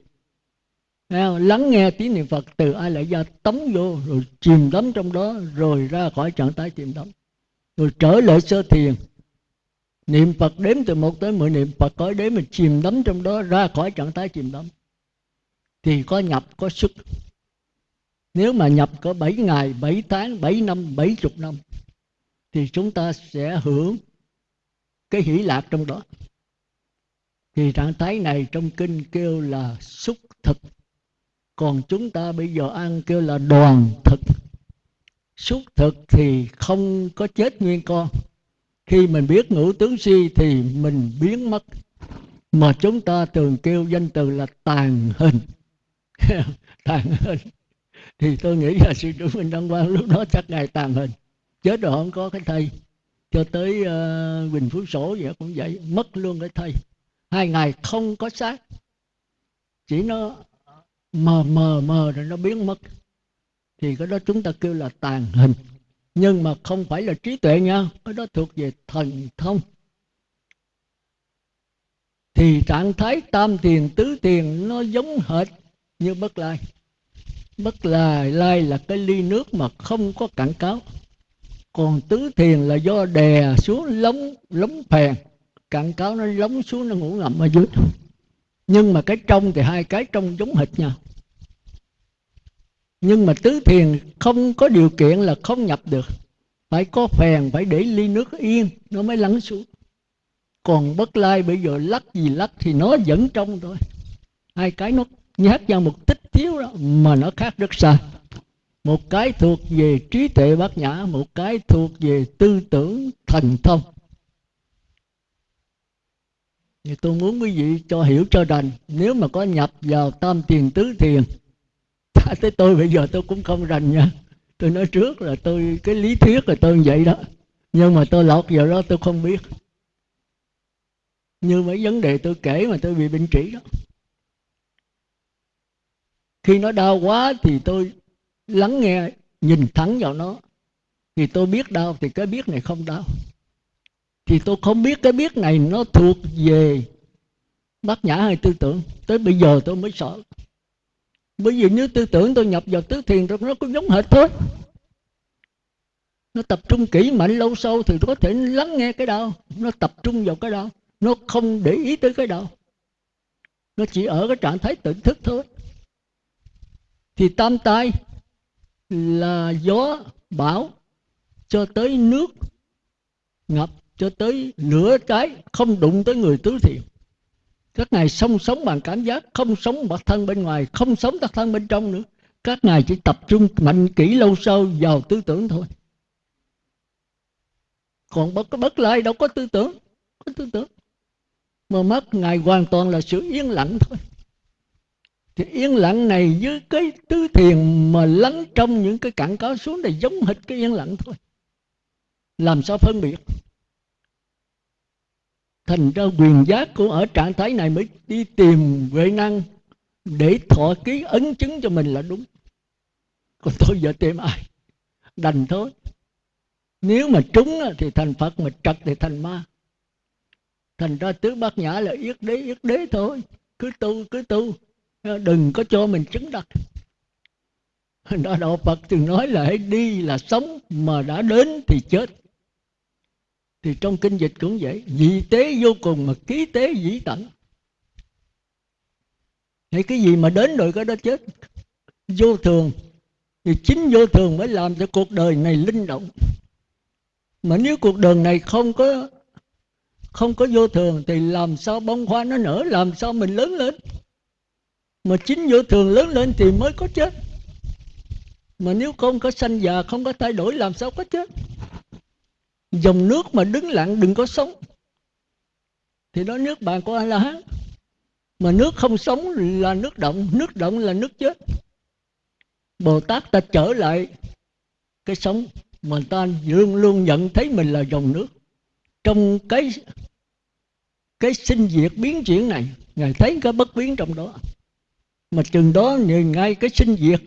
lắng nghe tiếng niệm phật từ ai lại ra tống vô rồi chìm đắm trong đó rồi ra khỏi trạng thái chìm đắm. Rồi trở lại sơ thiền. Niệm phật đếm từ một tới mười niệm phật có đếm mình chìm đắm trong đó ra khỏi trạng thái chìm đắm. Thì có nhập có xuất. Nếu mà nhập có 7 ngày, 7 tháng, 7 năm, 70 năm thì chúng ta sẽ hưởng cái hỷ lạc trong đó. Thì trạng thái này trong kinh kêu là xúc thực. Còn chúng ta bây giờ ăn kêu là đoàn thực. Xúc thực thì không có chết nguyên con. Khi mình biết ngũ tướng si thì mình biến mất. Mà chúng ta thường kêu danh từ là tàn hình. tàn hình thì tôi nghĩ là sư trưởng Minh Đăng Quang lúc đó chắc ngài tàn hình chết rồi không có cái thầy. cho tới ờ, uh, Bình Phú Sổ vậy cũng vậy mất luôn cái thầy. hai ngày không có xác chỉ nó mờ mờ mờ rồi nó biến mất. Thì cái đó chúng ta kêu là tàn hình. Nhưng mà không phải là trí tuệ nha, cái đó thuộc về thần thông. Thì trạng thái tam tiền tứ tiền nó giống hệt như bất lai. Bất lai lai là cái ly nước mà không có cản cáo. Còn tứ thiền là do đè xuống lóng lóng phèn. Cạn cáo nó lóng xuống, nó ngủ ngầm ở dưới nhưng mà cái trong thì hai cái trong giống hệt nhau. Nhưng mà tứ thiền không có điều kiện là không nhập được. Phải có phèn, phải để ly nước yên, nó mới lắng xuống. Còn bất lai bây giờ lắc gì lắc thì nó vẫn trong thôi. Hai cái nó nhát vào một tích thiếu đó, mà nó khác rất xa. Một cái thuộc về trí tuệ bát nhã, một cái thuộc về tư tưởng thần thông thì tôi muốn quý vị cho hiểu cho đành, nếu mà có nhập vào tam tiền tứ thiền tới tôi bây giờ tôi cũng không rành nha. Tôi nói trước là tôi, cái lý thuyết là tôi như vậy đó. Nhưng mà tôi lọt vào đó tôi không biết. Như mấy vấn đề tôi kể mà tôi bị bệnh trĩ đó. Khi nó đau quá thì tôi lắng nghe, nhìn thẳng vào nó. Thì tôi biết đau thì cái biết này không đau thì tôi không biết cái biết này nó thuộc về bát nhã hay tư tưởng. Tới bây giờ tôi mới sợ. Bởi vì nếu tư tưởng tôi nhập vào tứ thiền rồi nó cũng giống hệt thôi. Nó tập trung kỹ mạnh lâu sâu thì có thể lắng nghe cái đau nó tập trung vào cái đau nó không để ý tới cái đau nó chỉ ở cái trạng thái tỉnh thức thôi. Thì tam tai là gió, bão cho tới nước, ngập cho tới nửa cái không đụng tới người tứ thiện. Các ngài sống sống bằng cảm giác, không sống bản thân bên ngoài, không sống bản thân bên trong nữa. Các ngài chỉ tập trung mạnh kỹ lâu sâu vào tư tưởng thôi. Còn bất bất lại đâu có tư tưởng, có tư tưởng. Mà mắt ngài hoàn toàn là sự yên lặng thôi. Thì yên lặng này với cái tứ thiền mà lắng trong những cái cặn có xuống này giống hệt cái yên lặng thôi. Làm sao phân biệt? Thành ra quyền giác của ở trạng thái này mới đi tìm huệ năng để thọ ký ấn chứng cho mình là đúng. Còn tôi giờ tìm ai? Đành thôi. Nếu mà trúng thì thành phật, mà trật thì thành ma. Thành ra tứ bát nhã là yết đế yết đế thôi. Cứ tu cứ tu. Đừng có cho mình chứng đắc đó, đạo phật từng nói là hãy đi là sống, mà đã đến thì chết thì trong kinh dịch cũng vậy dị tế vô cùng mà ký tế dĩ tận. Hay cái gì mà đến rồi cái đó chết. Vô thường, thì chính vô thường mới làm cho cuộc đời này linh động. Mà nếu cuộc đời này không có không có vô thường, thì làm sao bông hoa nó nở, làm sao mình lớn lên? Mà chính vô thường lớn lên thì mới có chết. Mà nếu không có sanh già, không có thay đổi, làm sao có chết? Dòng nước mà đứng lặng đừng có sống. Thì đó nước bạn của a la hán. Mà nước không sống là nước động nước động là nước chết. Bồ tát ta trở lại cái sống mà ta luôn luôn nhận thấy mình là dòng nước. Trong cái cái sinh diệt biến chuyển này, ngài thấy cái bất biến trong đó. Mà chừng đó ngay cái sinh diệt,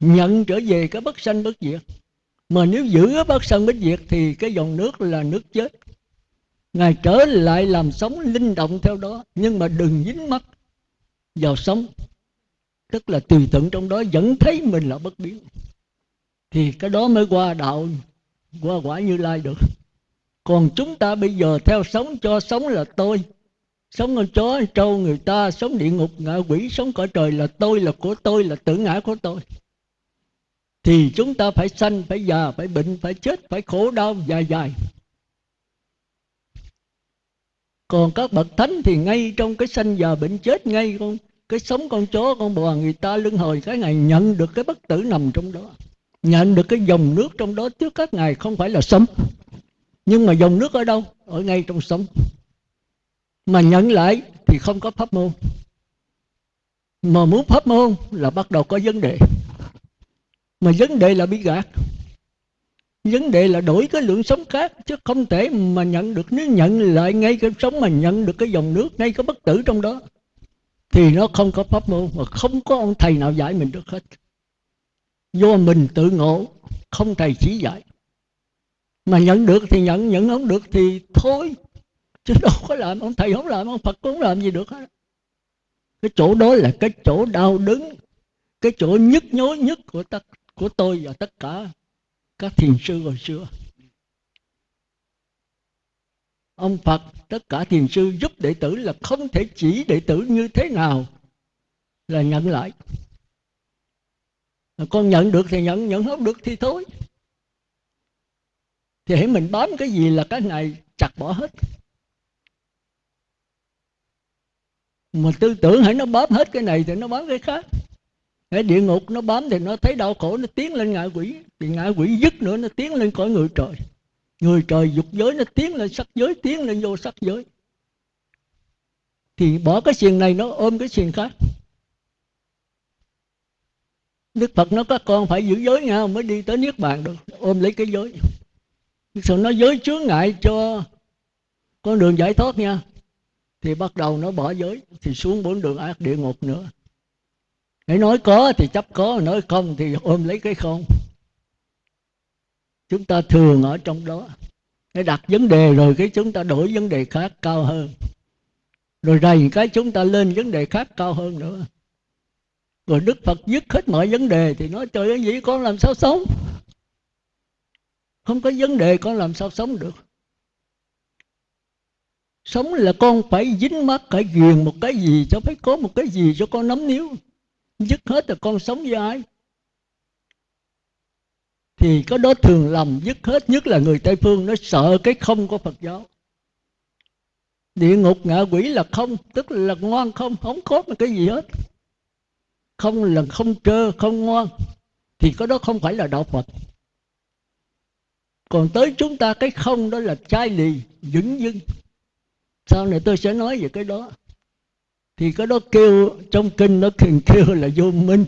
nhận trở về cái bất sanh bất diệt mà nếu giữ ở bất Sơn Bích diệt thì cái dòng nước là nước chết. Ngài trở lại làm sống linh động theo đó, nhưng mà đừng dính mắt vào sống. Tức là tùy thuận trong đó, vẫn thấy mình là bất biến. Thì cái đó mới qua đạo, qua quả như lai được. Còn chúng ta bây giờ theo sống cho sống là tôi. Sống con chó, trâu người ta, sống địa ngục, ngạ quỷ, sống cõi trời là tôi, là của tôi, là tự ngã của tôi thì chúng ta phải sanh, phải già, phải bệnh, phải chết, phải khổ đau dài dài. Còn các bậc thánh thì ngay trong cái sanh già bệnh chết, ngay con, cái sống con chó, con bò, người ta lưng hồi, cái ngày nhận được cái bất tử nằm trong đó. Nhận được cái dòng nước trong đó trước các ngài không phải là sống. Nhưng mà dòng nước ở đâu? Ở ngay trong sống. Mà nhận lại thì không có pháp môn. Mà muốn pháp môn là bắt đầu có vấn đề mà vấn đề là bị gạt. Vấn đề là đổi cái lượng sống khác, chứ không thể mà nhận được. Nếu nhận lại ngay cái sống mà nhận được cái dòng nước, ngay cái bất tử trong đó, thì nó không có pháp môn mà không có ông thầy nào dạy mình được hết. Do mình tự ngộ, không thầy chỉ dạy. Mà nhận được thì nhận nhận không được thì thôi. Chứ đâu có làm, ông thầy không làm, ông phật cũng không làm gì được hết. Cái chỗ đó là cái chỗ đau đớn, cái chỗ nhức nhối nhất của tất của tôi và tất cả các thiền sư hồi xưa. Ông phật, tất cả thiền sư giúp đệ tử là không thể chỉ đệ tử như thế nào là nhận lại. Con nhận được thì nhận nhận không được thì thôi. Thì hãy mình bám cái gì là cái này, chặt bỏ hết. Mà tư tưởng hãy nó bám hết cái này thì nó bám cái khác hãy địa ngục nó bám thì nó thấy đau khổ, nó tiến lên ngạ quỷ. Thì ngạ quỷ dứt nữa, nó tiến lên cõi người trời. Người trời dục giới, nó tiến lên sắc giới, tiến lên vô sắc giới. Thì bỏ cái xiềng này, nó ôm cái xiềng khác. Đức Phật nó các con phải giữ giới nha mới đi tới Niết Bàn được. Ôm lấy cái giới. Sự nó giới chướng ngại cho con đường giải thoát nha. Thì bắt đầu nó bỏ giới, thì xuống bốn đường ác địa ngục nữa hãy nói có thì chấp có, nói không thì ôm lấy cái không. Chúng ta thường ở trong đó. Để đặt vấn đề rồi cái chúng ta đổi vấn đề khác cao hơn. Rồi rầy cái chúng ta lên vấn đề khác cao hơn nữa. Rồi đức phật dứt hết mọi vấn đề thì nói, trời ơi, vậy con làm sao sống? Không có vấn đề con làm sao sống được. Sống là con phải dính mắt phải ghiền một cái gì cho phải có một cái gì cho con nắm níu dứt hết rồi con sống với ai. Thì có đó thường lầm dứt hết, nhất là người tây phương, nó sợ cái không của phật giáo. Địa ngục ngạ quỷ là không, tức là ngoan không không có một cái gì hết. Không là không trơ, không ngoan. Thì có đó không phải là đạo phật. Còn tới chúng ta, cái không đó là chai lì vững dưng. Sau này tôi sẽ nói về cái đó thì cái đó kêu, trong kinh nó thường kêu là vô minh.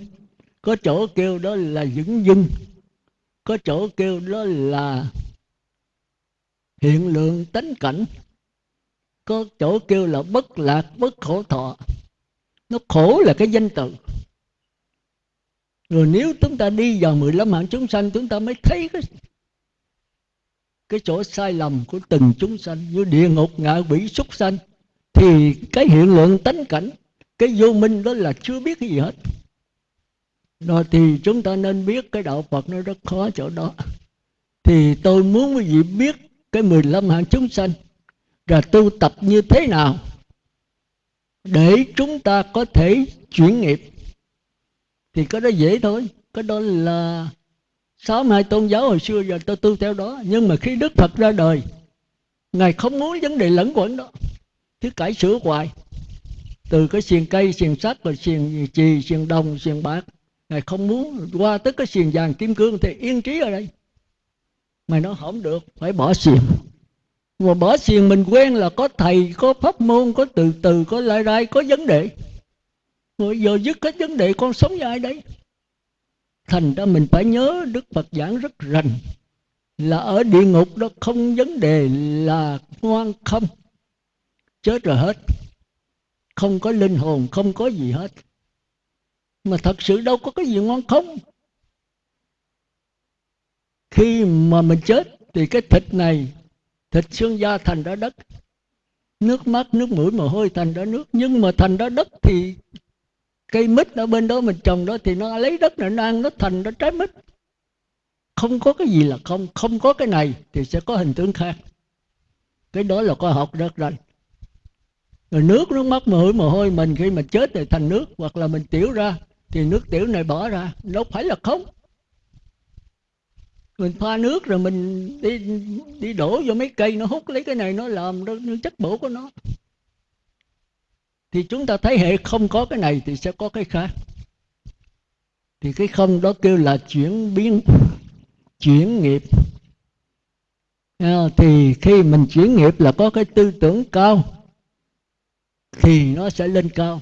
Có chỗ kêu đó là dững dưng có chỗ kêu đó là hiện lượng tánh cảnh. Có chỗ kêu là bất lạc, bất khổ thọ. Nó khổ là cái danh từ. Rồi nếu chúng ta đi vào 15 hạng chúng sanh, chúng ta mới thấy cái cái chỗ sai lầm của từng chúng sanh. Như địa ngục, ngạ quỷ, súc sanh thì cái hiện lượng tánh cảnh, cái vô minh đó là chưa biết cái gì hết. Rồi thì chúng ta nên biết cái đạo Phật nó rất khó chỗ đó. Thì tôi muốn quý vị biết cái 15 hạng chúng sanh là tu tập như thế nào để chúng ta có thể chuyển nghiệp. Thì cái đó dễ thôi. Cái đó là sáu hai tôn giáo hồi xưa giờ tôi tu theo đó. Nhưng mà khi đức phật ra đời, ngài không muốn vấn đề lẫn quẩn đó cứ cải sửa hoài. Từ cái xiềng cây, xiềng sắt, rồi xiềng chì, xiềng đồng, xiềng bạc. Ngài không muốn qua tới cái xiềng vàng kim cương thì yên trí ở đây. Mày nó không được, phải bỏ xiềng. Mà bỏ xiềng mình quen là có thầy, có pháp môn, có từ từ, có lai rai, có vấn đề. Rồi giờ dứt hết vấn đề, con sống với ai đấy thành ra mình phải nhớ đức phật giảng rất rành. Là ở địa ngục đó không vấn đề, là ngoan không chết rồi hết. Không có linh hồn, không có gì hết. Mà thật sự đâu có cái gì ngon không. Khi mà mình chết thì cái thịt này, thịt xương da thành ra đất. Nước mắt, nước mũi, mồ hôi thành ra nước. Nhưng mà thành ra đất thì cây mít ở bên đó mình trồng đó thì nó lấy đất này, nó ăn, nó thành nó trái mít. Không có cái gì là không. Không có cái này thì sẽ có hình tướng khác. Cái đó là khoa học rất rành rồi nước nó mất mồ mồ hôi mình khi mà chết thì thành nước, hoặc là mình tiểu ra, thì nước tiểu này bỏ ra, đâu phải là không. Mình pha nước rồi mình đi đi đổ vô mấy cây, nó hút lấy cái này, nó làm nó chất bổ của nó. Thì chúng ta thấy hệ không có cái này thì sẽ có cái khác. Thì cái không đó kêu là chuyển biến, chuyển nghiệp. À, thì khi mình chuyển nghiệp là có cái tư tưởng cao thì nó sẽ lên cao.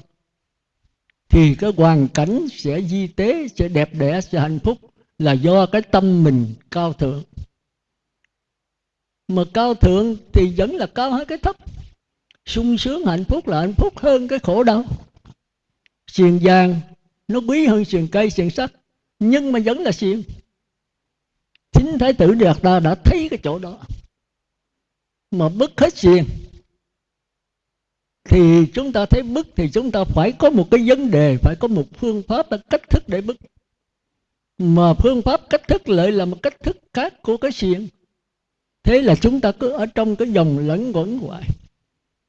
Thì cái hoàn cảnh sẽ di tế, sẽ đẹp đẽ, sẽ hạnh phúc là do cái tâm mình cao thượng. Mà cao thượng thì vẫn là cao hơn cái thấp. Sung sướng, hạnh phúc là hạnh phúc hơn cái khổ đau. Xiềng vàng, nó quý hơn xiềng cây, xiềng sắt, nhưng mà vẫn là xiềng. Chính thái tử đạt ta đã thấy cái chỗ đó. Mà bứt hết xiềng thì chúng ta thấy bức thì chúng ta phải có một cái vấn đề, phải có một phương pháp và cách thức để bức. Mà phương pháp cách thức lại là một cách thức khác của cái xiềng. Thế là chúng ta cứ ở trong cái dòng lẫn quẩn hoài.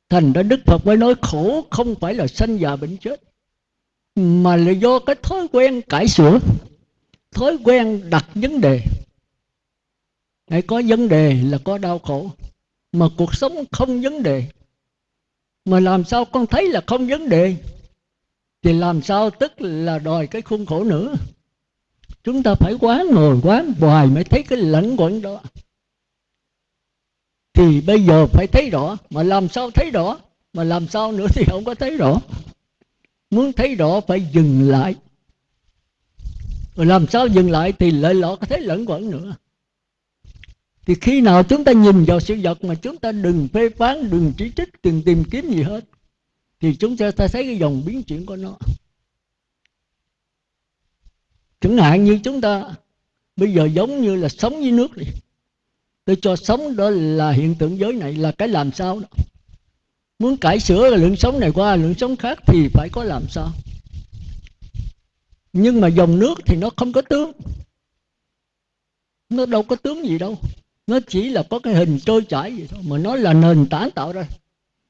Thành ra đức phật mới nói khổ không phải là sanh già bệnh chết, mà là do cái thói quen cải sửa, thói quen đặt vấn đề. Hãy có vấn đề là có đau khổ, mà cuộc sống không vấn đề mà làm sao con thấy là không vấn đề? Thì làm sao tức là đòi cái khuôn khổ nữa? Chúng ta phải quán ngồi quán hoài mới thấy cái lẫn quẩn đó. Thì bây giờ phải thấy rõ, mà làm sao thấy rõ? Mà làm sao nữa thì không có thấy rõ. Muốn thấy rõ phải dừng lại. Rồi làm sao dừng lại thì lại lọ có thấy lẫn quẩn nữa thì khi nào chúng ta nhìn vào sự vật mà chúng ta đừng phê phán, đừng chỉ trích, đừng tìm kiếm gì hết, thì chúng ta thấy cái dòng biến chuyển của nó. Chẳng hạn như chúng ta bây giờ giống như là sống với nước đi. Tôi cho sống đó là hiện tượng giới này là cái làm sao đó. Muốn cải sửa lượng sống này qua lượng sống khác thì phải có làm sao. Nhưng mà dòng nước thì nó không có tướng. Nó đâu có tướng gì đâu nó chỉ là có cái hình trôi chảy vậy thôi, mà nó là nền tảng tạo ra.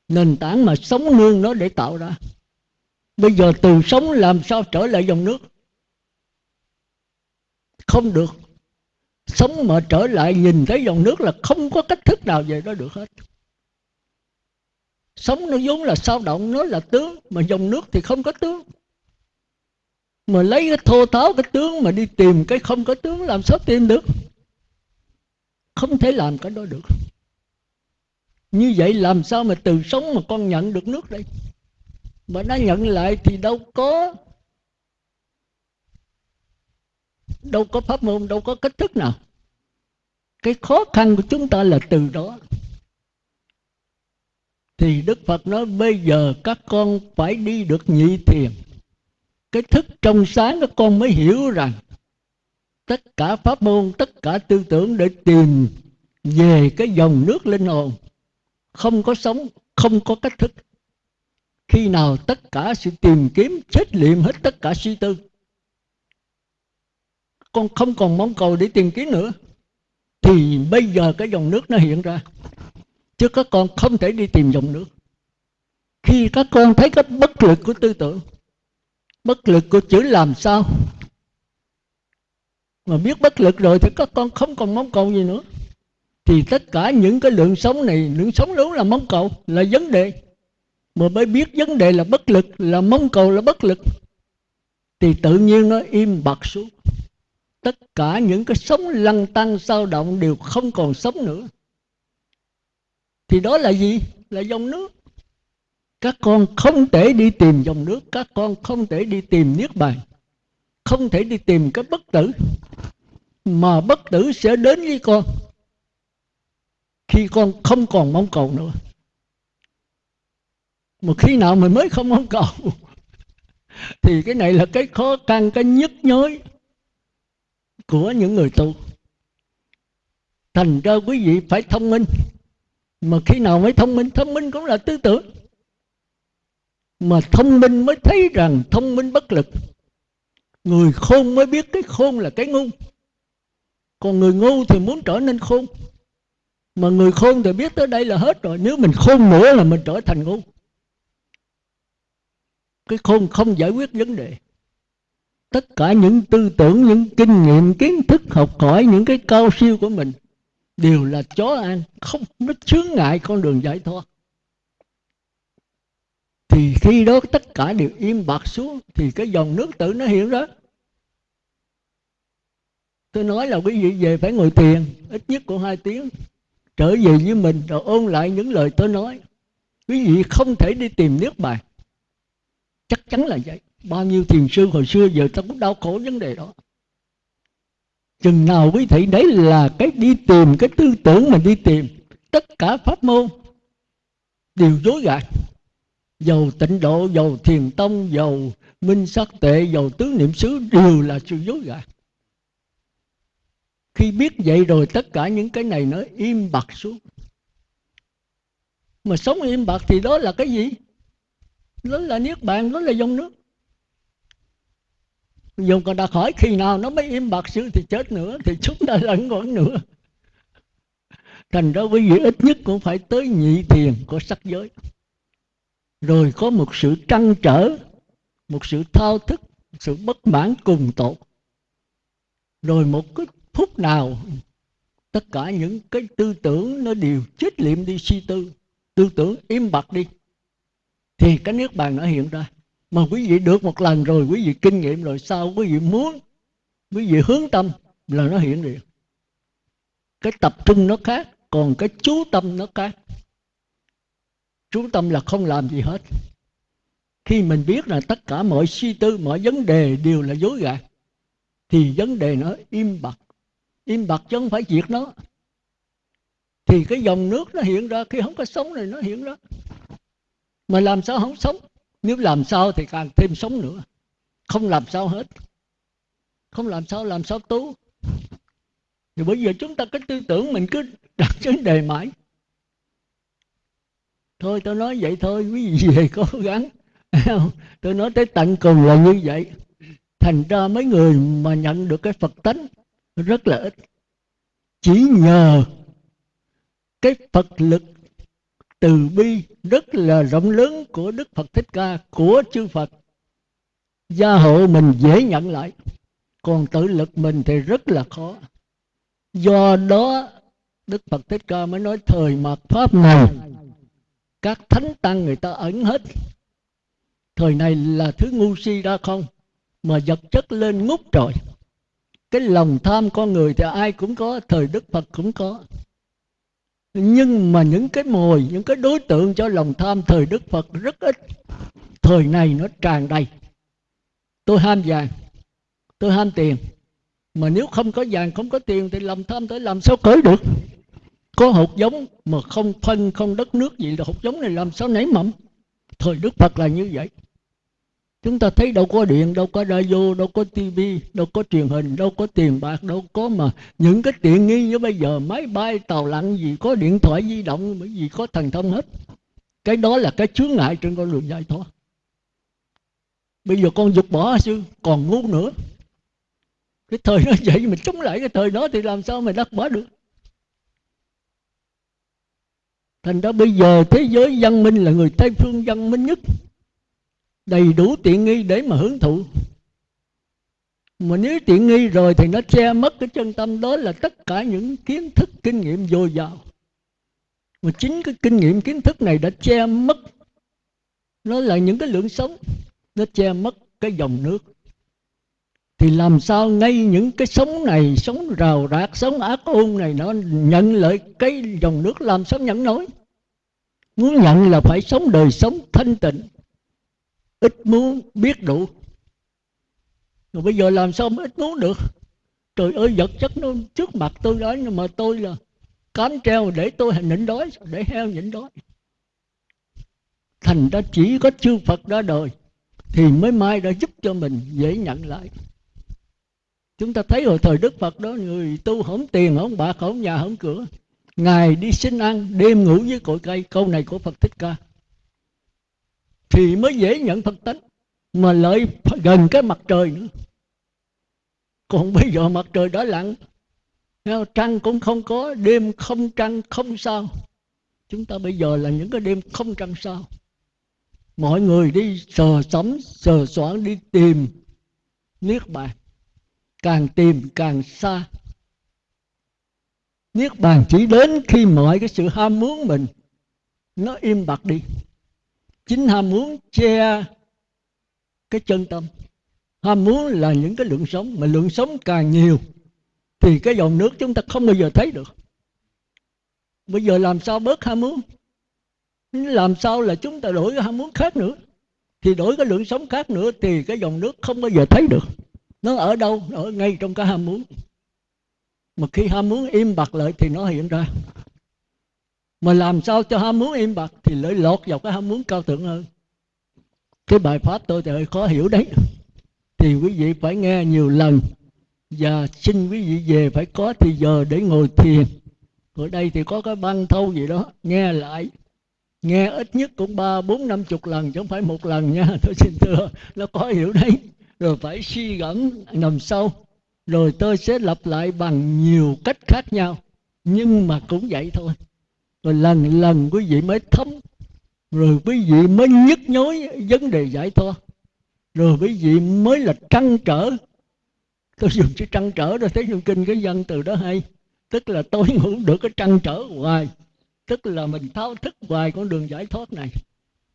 Nền tảng mà sống nương nó để tạo ra. Bây giờ từ sống làm sao trở lại dòng nước? Không được. Sống mà trở lại nhìn thấy dòng nước là không có cách thức nào về đó được hết. Sống nó vốn là sao động, nó là tướng, mà dòng nước thì không có tướng. Mà lấy cái thô tháo cái tướng mà đi tìm cái không có tướng, làm sao tìm được? Không thể làm cái đó được. Như vậy làm sao mà từ sống mà con nhận được nước đây? Mà nó nhận lại thì đâu có đâu có pháp môn, đâu có cách thức nào. Cái khó khăn của chúng ta là từ đó. Thì đức phật nói, bây giờ các con phải đi được nhị thiền. Cái thức trong sáng các con mới hiểu rằng tất cả pháp môn, tất cả tư tưởng để tìm về cái dòng nước linh hồn. Không có sống, không có cách thức. Khi nào tất cả sự tìm kiếm, chết liệm hết tất cả suy tư. Con không còn mong cầu để tìm kiếm nữa. Thì bây giờ cái dòng nước nó hiện ra. Chứ các con không thể đi tìm dòng nước. Khi các con thấy cái bất lực của tư tưởng, bất lực của chữ làm sao mà biết bất lực rồi thì các con không còn mong cầu gì nữa. Thì tất cả những cái lượng sống này, lượng sống đúng là mong cầu, là vấn đề. Mà mới biết vấn đề là bất lực, là mong cầu là bất lực. Thì tự nhiên nó im bặt xuống. Tất cả những cái sống lăn tăng sao động đều không còn sống nữa. Thì đó là gì? Là dòng nước. Các con không thể đi tìm dòng nước, các con không thể đi tìm niết bàn không thể đi tìm cái bất tử, mà bất tử sẽ đến với con. Khi con không còn mong cầu nữa. Mà khi nào mình mới không mong cầu, thì cái này là cái khó khăn, cái nhức nhối của những người tu. Thành ra quý vị phải thông minh. Mà khi nào mới thông minh thông minh cũng là tư tưởng. Mà thông minh mới thấy rằng thông minh bất lực người khôn mới biết cái khôn là cái ngu. Còn người ngu thì muốn trở nên khôn. Mà người khôn thì biết tới đây là hết rồi. Nếu mình khôn nữa là mình trở thành ngu. Cái khôn không giải quyết vấn đề. Tất cả những tư tưởng, những kinh nghiệm, kiến thức, học hỏi, những cái cao siêu của mình đều là chó ăn. Không, nó chướng ngại con đường giải thoát thì khi đó tất cả đều im bặt xuống, thì cái dòng nước tự nó hiện ra. Tôi nói là quý vị về phải ngồi thiền, ít nhất cũng hai tiếng, trở về với mình rồi ôn lại những lời tôi nói. Quý vị không thể đi tìm nước bài. Chắc chắn là vậy. Bao nhiêu thiền sư hồi xưa giờ ta cũng đau khổ vấn đề đó. Chừng nào quý thị đấy là cái đi tìm, cái tư tưởng mình đi tìm, tất cả pháp môn đều dối gạt dầu tịnh độ, dầu thiền tông, dầu minh sắc tệ, dầu tứ niệm xứ đều là sự dối gạt. Khi biết vậy rồi tất cả những cái này nó im bặt xuống. Mà sống im bặt thì đó là cái gì? Đó là niết bàn, đó là dòng nước. Dùng còn đặt hỏi khi nào nó mới im bạc xưa thì chết nữa, thì chúng ta lẫn quẩn nữa thành ra quý vị ít nhất cũng phải tới nhị thiền của sắc giới rồi có một sự trăn trở, một sự thao thức, một sự bất mãn cùng tột. Rồi một cái phút nào, tất cả những cái tư tưởng nó đều chết liệm đi, suy tư. Tư tưởng im bặt đi. Thì cái nước bàn nó hiện ra. Mà quý vị được một lần rồi, quý vị kinh nghiệm rồi, sao quý vị muốn, quý vị hướng tâm là nó hiện liền cái tập trung nó khác, còn cái chú tâm nó khác chú tâm là không làm gì hết. Khi mình biết là tất cả mọi suy tư, mọi vấn đề đều là dối gạt, thì vấn đề nó im bặt. Im bặt chứ không phải diệt nó. Thì cái dòng nước nó hiện ra, khi không có sống này nó hiện ra. Mà làm sao không sống? Nếu làm sao thì càng thêm sống nữa. Không làm sao hết. Không làm sao làm sao tu? Thì bây giờ chúng ta cái tư tưởng mình cứ đặt vấn đề mãi thôi tôi nói vậy thôi, quý vị về cố gắng. Tôi nói tới tận cùng là như vậy. Thành ra mấy người mà nhận được cái phật tánh rất là ít. Chỉ nhờ cái phật lực từ bi rất là rộng lớn của đức phật thích ca, của chư phật. Gia hộ mình dễ nhận lại. Còn tự lực mình thì rất là khó. Do đó, đức phật thích ca mới nói thời mạt pháp này các thánh tăng người ta ẩn hết. Thời này là thứ ngu si ra không? Mà vật chất lên ngút rồi cái lòng tham con người thì ai cũng có, thời đức phật cũng có. Nhưng mà những cái mồi, những cái đối tượng cho lòng tham thời đức phật rất ít. Thời này nó tràn đầy. Tôi ham vàng, tôi ham tiền. Mà nếu không có vàng, không có tiền thì lòng tham tới làm sao cởi được? Có hột giống mà không phân không đất nước gì là hột giống này, làm sao nảy mầm? Thời đức phật là như vậy. Chúng ta thấy đâu có điện, đâu có radio, đâu có tivi đâu có truyền hình, đâu có tiền bạc, đâu có mà. Những cái tiện nghi như bây giờ, máy bay, tàu lặn gì, có điện thoại di động, bởi vì có thần thông hết. Cái đó là cái chướng ngại trên con đường giải thoát. Bây giờ con dục bỏ sư, còn ngu nữa. Cái thời nó vậy mình chống lại cái thời đó thì làm sao mà đắc bỏ được? Thành ra bây giờ thế giới văn minh là người tây phương văn minh nhất. Đầy đủ tiện nghi để mà hưởng thụ. Mà nếu tiện nghi rồi thì nó che mất cái chân tâm đó là tất cả những kiến thức, kinh nghiệm dồi dào. Mà chính cái kinh nghiệm, kiến thức này đã che mất. Nó là những cái lượng sống. Nó che mất cái dòng nước thì làm sao ngay những cái sống này, sống rào rạc, sống ác ôn này nó nhận lại cái dòng nước làm sao nhận nổi? Muốn nhận là phải sống đời sống thanh tịnh, ít muốn biết đủ. Rồi bây giờ làm sao mới ít muốn được? Trời ơi, vật chất nó trước mặt tôi đó, nhưng mà tôi là cám treo để tôi nhịn đói, để heo nhịn đói. Thành ra chỉ có chư phật ra đời thì mới mai đã giúp cho mình dễ nhận lại chúng ta thấy hồi thời đức phật đó, người tu không tiền không bạc không nhà không cửa. Ngày đi xin ăn, đêm ngủ với cội cây. Câu này của phật thích ca. Thì mới dễ nhận phật tánh, mà lợi gần cái mặt trời nữa. Còn bây giờ mặt trời đã lặn trăng cũng không có, đêm không trăng, không sao. Chúng ta bây giờ là những cái đêm không trăng sao. Mọi người đi sờ sắm, sờ soạn, đi tìm niết bàn càng tìm càng xa. Niết bàn chỉ đến khi mọi cái sự ham muốn mình nó im bặt đi. Chính ham muốn che cái chân tâm. Ham muốn là những cái lượng sống, mà lượng sống càng nhiều thì cái dòng nước chúng ta không bao giờ thấy được. Bây giờ làm sao bớt ham muốn? Làm sao là chúng ta đổi cái ham muốn khác nữa? Thì đổi cái lượng sống khác nữa thì cái dòng nước không bao giờ thấy được nó ở đâu? Ở ngay trong cái ham muốn. Mà khi ham muốn im bặt lại thì nó hiện ra. Mà làm sao cho ham muốn im bặt thì lại lọt vào cái ham muốn cao thượng hơn. Cái bài pháp tôi thì hơi khó hiểu đấy. Thì quý vị phải nghe nhiều lần. Và xin quý vị về phải có thì giờ để ngồi thiền. Ở đây thì có cái băng thâu gì đó. Nghe lại. Nghe ít nhất cũng ba, bốn, năm chục lần chứ không phải một lần nha. Tôi xin thưa. Nó có hiểu đấy rồi phải suy gẫm nằm sâu. Rồi tôi sẽ lặp lại bằng nhiều cách khác nhau, nhưng mà cũng vậy thôi. Rồi lần lần quý vị mới thấm, rồi quý vị mới nhức nhối vấn đề giải thoát. Rồi quý vị mới là trăn trở. Tôi dùng chữ trăn trở rồi thấy trong kinh cái dân từ đó hay. Tức là tôi ngủ được cái trăn trở hoài. Tức là mình thao thức hoài con đường giải thoát này.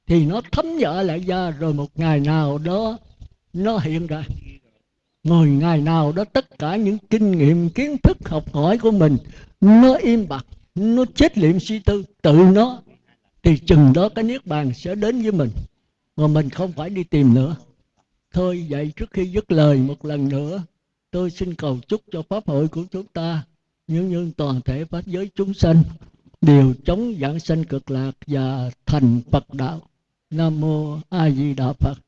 Thì nó thấm vợ lại ra, rồi một ngày nào đó nó hiện ra. Ngồi ngày nào đó tất cả những kinh nghiệm, kiến thức, học hỏi của mình, nó im bặt, nó chết liệm suy tư, tự nó, thì chừng đó cái niết bàn sẽ đến với mình. Mà mình không phải đi tìm nữa. Thôi vậy trước khi dứt lời một lần nữa, tôi xin cầu chúc cho pháp hội của chúng ta, những nhân toàn thể pháp giới chúng sanh, đều chống giảng sanh cực lạc và thành phật đạo. Nam mô a di đà phật.